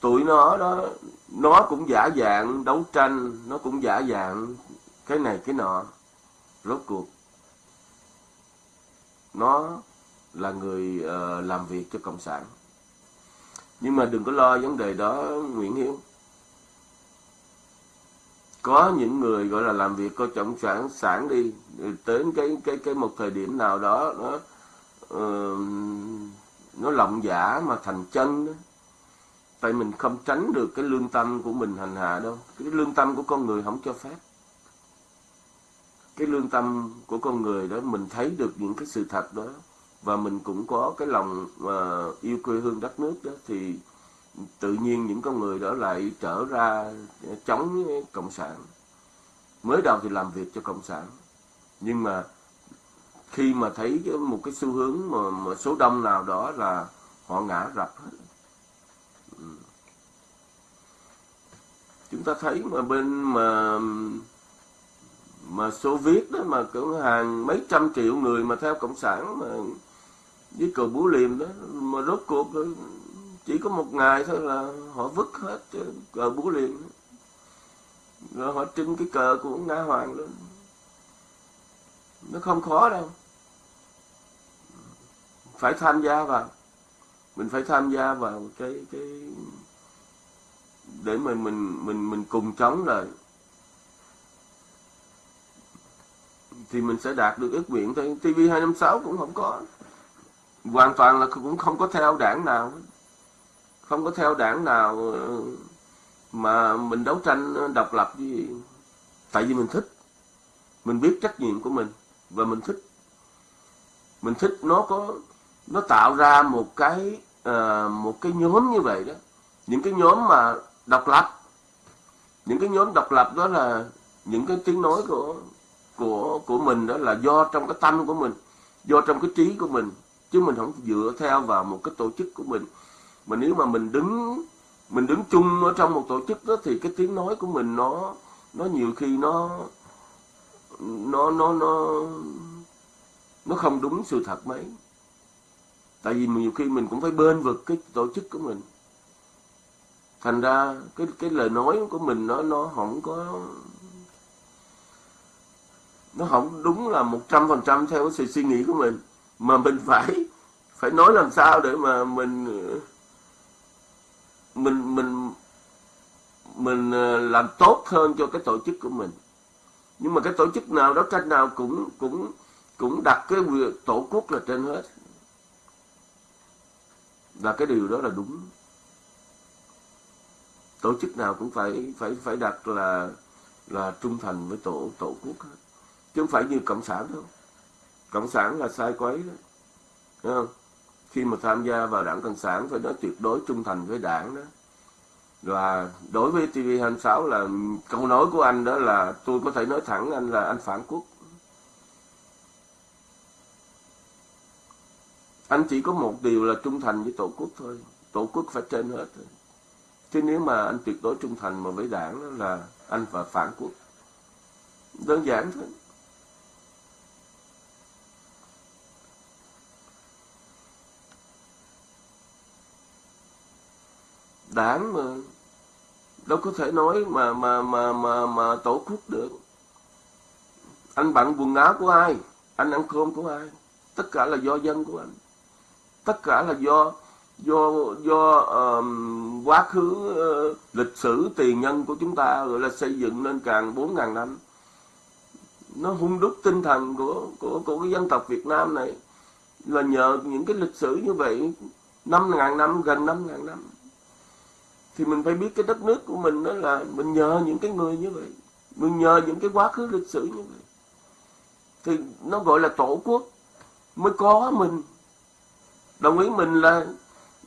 Tụi nó đó, nó cũng giả dạng đấu tranh, nó cũng giả dạng cái này, cái nọ. Rốt cuộc nó là người uh, làm việc cho cộng sản. Nhưng mà đừng có lo vấn đề đó Nguyễn Hiếu. Có những người gọi là làm việc có cộng sản sản đi đến cái cái cái một thời điểm nào đó nó uh, nó lộng giả dạ mà thành chân đó. tại mình không tránh được cái lương tâm của mình hành hạ đâu. Cái lương tâm của con người không cho phép cái lương tâm của con người đó mình thấy được những cái sự thật đó và mình cũng có cái lòng mà yêu quê hương đất nước đó thì tự nhiên những con người đó lại trở ra chống cộng sản. Mới đầu thì làm việc cho cộng sản nhưng mà khi mà thấy một cái xu hướng mà, mà số đông nào đó là họ ngã rập hết. Ừ. Chúng ta thấy mà bên mà mà Xô Viết đó mà cỡ hàng mấy trăm triệu người mà theo cộng sản mà với cờ búa liềm đó, mà rốt cuộc chỉ có một ngày thôi là họ vứt hết cờ búa liềm. Rồi họ trưng cái cờ của nga hoàng lên. Nó không khó đâu. Phải tham gia vào. Mình phải tham gia vào cái cái để mình mình mình mình cùng chống lại. Thì mình sẽ đạt được ước nguyện. Thôi TV 256 cũng không có. Hoàn toàn là cũng không có theo đảng nào. Không có theo đảng nào ờ, mà mình đấu tranh độc lập gì. Tại vì mình thích. Mình biết trách nhiệm của mình và mình thích. Mình thích nó có nó tạo ra một cái uh, một cái nhóm như vậy đó. Những cái nhóm mà độc lập. Những cái nhóm độc lập đó là những cái tiếng nói của của của mình đó là do trong cái tâm của mình, do trong cái trí của mình, chứ mình không dựa theo vào một cái tổ chức của mình. Mà nếu mà mình đứng mình đứng chung ở trong một tổ chức đó thì cái tiếng nói của mình nó nó nhiều khi nó nó nó nó nó không đúng sự thật mấy. Tại vì nhiều khi mình cũng phải bên vực cái tổ chức của mình. Thành ra cái cái lời nói của mình nó nó không có nó không đúng là một trăm phần trăm theo cái sự suy nghĩ của mình, mà mình phải phải nói làm sao để mà mình mình mình mình ờ, làm tốt hơn cho cái tổ chức của mình. Nhưng mà cái tổ chức nào đó, cách nào cũng cũng cũng đặt cái việc tổ quốc là trên hết. Và cái điều đó là đúng. Tổ chức nào cũng phải phải phải đặt là là trung thành với tổ tổ quốc hết chứ không phải như cộng sản đâu. Cộng sản là sai quấy đó. Thấy không? Khi mà tham gia vào đảng cộng sản phải nói tuyệt đối trung thành với đảng đó. Và đối với TV26 là câu nói của anh đó là tôi có thể nói thẳng anh là anh phản quốc. Anh chỉ có một điều là trung thành với tổ quốc thôi. Tổ quốc phải trên hết thôi. Chứ nếu mà anh tuyệt đối trung thành mà với đảng đó là anh phải phản quốc. Đơn giản thôi. Đảng mà đâu có thể nói mà mà mà mà mà tổ quốc được. Anh bận quần áo của ai? Anh ăn cơm của ai? Tất cả là do dân của anh. Tất cả là do do do um, quá khứ uh, lịch sử tiền nhân của chúng ta gọi là xây dựng nên càng bốn ngàn năm. Nó hung đúc tinh thần của của của cái dân tộc Việt Nam này. Là nhờ những cái lịch sử như vậy năm ngàn năm gần năm ngàn năm thì mình phải biết cái đất nước của mình đó là mình nhờ những cái người như vậy. Mình nhờ những cái quá khứ lịch sử như vậy. Thì nó gọi là tổ quốc. Mới có mình. Đồng ý mình là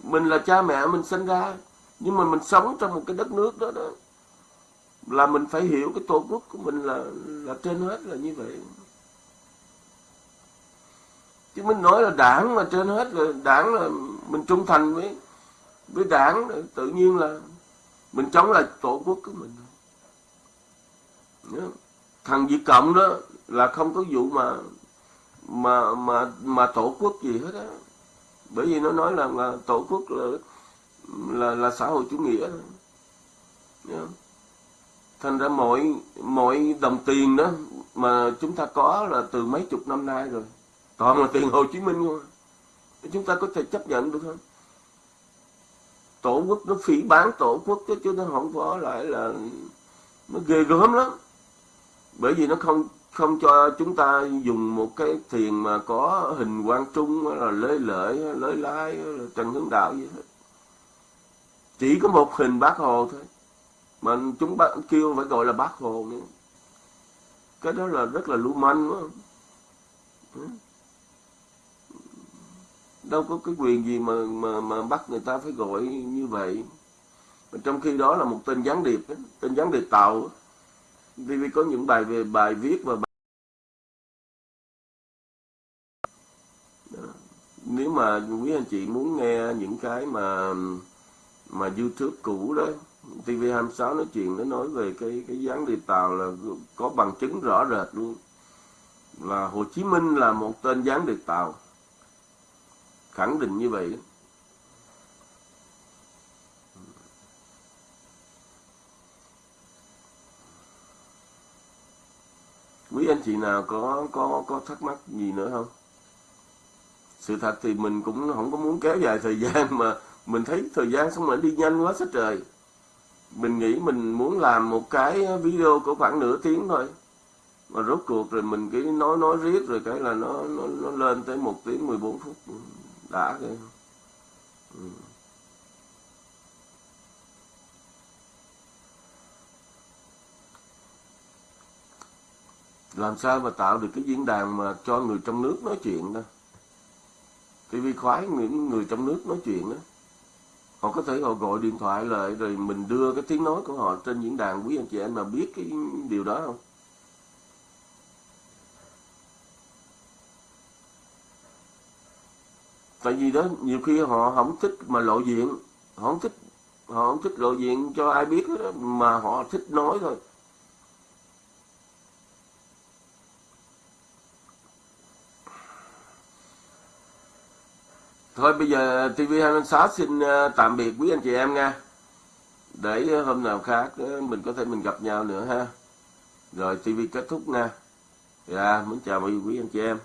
mình là cha mẹ mình sinh ra. Nhưng mà mình sống trong một cái đất nước đó đó. Là mình phải hiểu cái tổ quốc của mình là là trên hết là như vậy. Chứ mình nói là đảng mà trên hết là đảng là mình trung thành với với đảng tự nhiên là mình chống lại tổ quốc của mình. Thằng Việt Cộng đó là không có vụ mà mà mà mà tổ quốc gì hết á. Bởi vì nó nói là, là tổ quốc là là là xã hội chủ nghĩa. Đó. thành ra mọi mọi đồng tiền đó mà chúng ta có là từ mấy chục năm nay rồi toàn là tiền Hồ Chí Minh thôi. Chúng ta có thể chấp nhận được không? Tổ quốc nó phỉ bán tổ quốc chứ, chứ nó không có lại là nó ghê gớm lắm. Bởi vì nó không không cho chúng ta dùng một cái thiền mà có hình quan trung là lê lợi lới lái là trần hướng đạo gì hết. Chỉ có một hình bác hồ thôi. Mà chúng bác kêu phải gọi là bác hồ nữa. Cái đó là rất là lưu manh quá. Không đâu có cái quyền gì mà mà mà bắt người ta phải gọi như vậy. Mà trong khi đó là một tên gián điệp tên gián điệp tàu vì có những bài về, bài viết và bài... nếu mà quý anh chị muốn nghe những cái mà mà YouTube cũ đó TV26 nói chuyện, nó nói về cái cái gián điệp tàu là có bằng chứng rõ rệt luôn. Là Hồ Chí Minh là một tên gián điệp tàu khẳng định như vậy quý anh chị nào có có có thắc mắc gì nữa không? Sự thật thì mình cũng không có muốn kéo dài thời gian mà mình thấy thời gian xong rồi đi nhanh quá sát trời. Mình nghĩ mình muốn làm một cái video có khoảng nửa tiếng thôi. Mà rốt cuộc rồi mình cứ nói nói riết rồi cái là nó nó, nó lên tới một tiếng 14 phút đã kìa ừ. làm sao mà tạo được cái diễn đàn mà cho người trong nước nói chuyện đó? TV khoái những người trong nước nói chuyện đó. Họ có thể họ gọi điện thoại lại rồi mình đưa cái tiếng nói của họ trên diễn đàn, quý anh chị em mà biết cái điều đó không? Tại vì đó nhiều khi họ không thích mà lộ diện họ không thích họ không thích lộ diện cho ai biết đó, mà họ thích nói thôi Thôi bây giờ TV26 xin ờ, tạm biệt quý anh chị em nha. Để hôm nào khác ờ, mình có thể mình gặp nhau nữa ha. Rồi TV kết thúc nha. Dạ, muốn chào mọi quý anh chị em.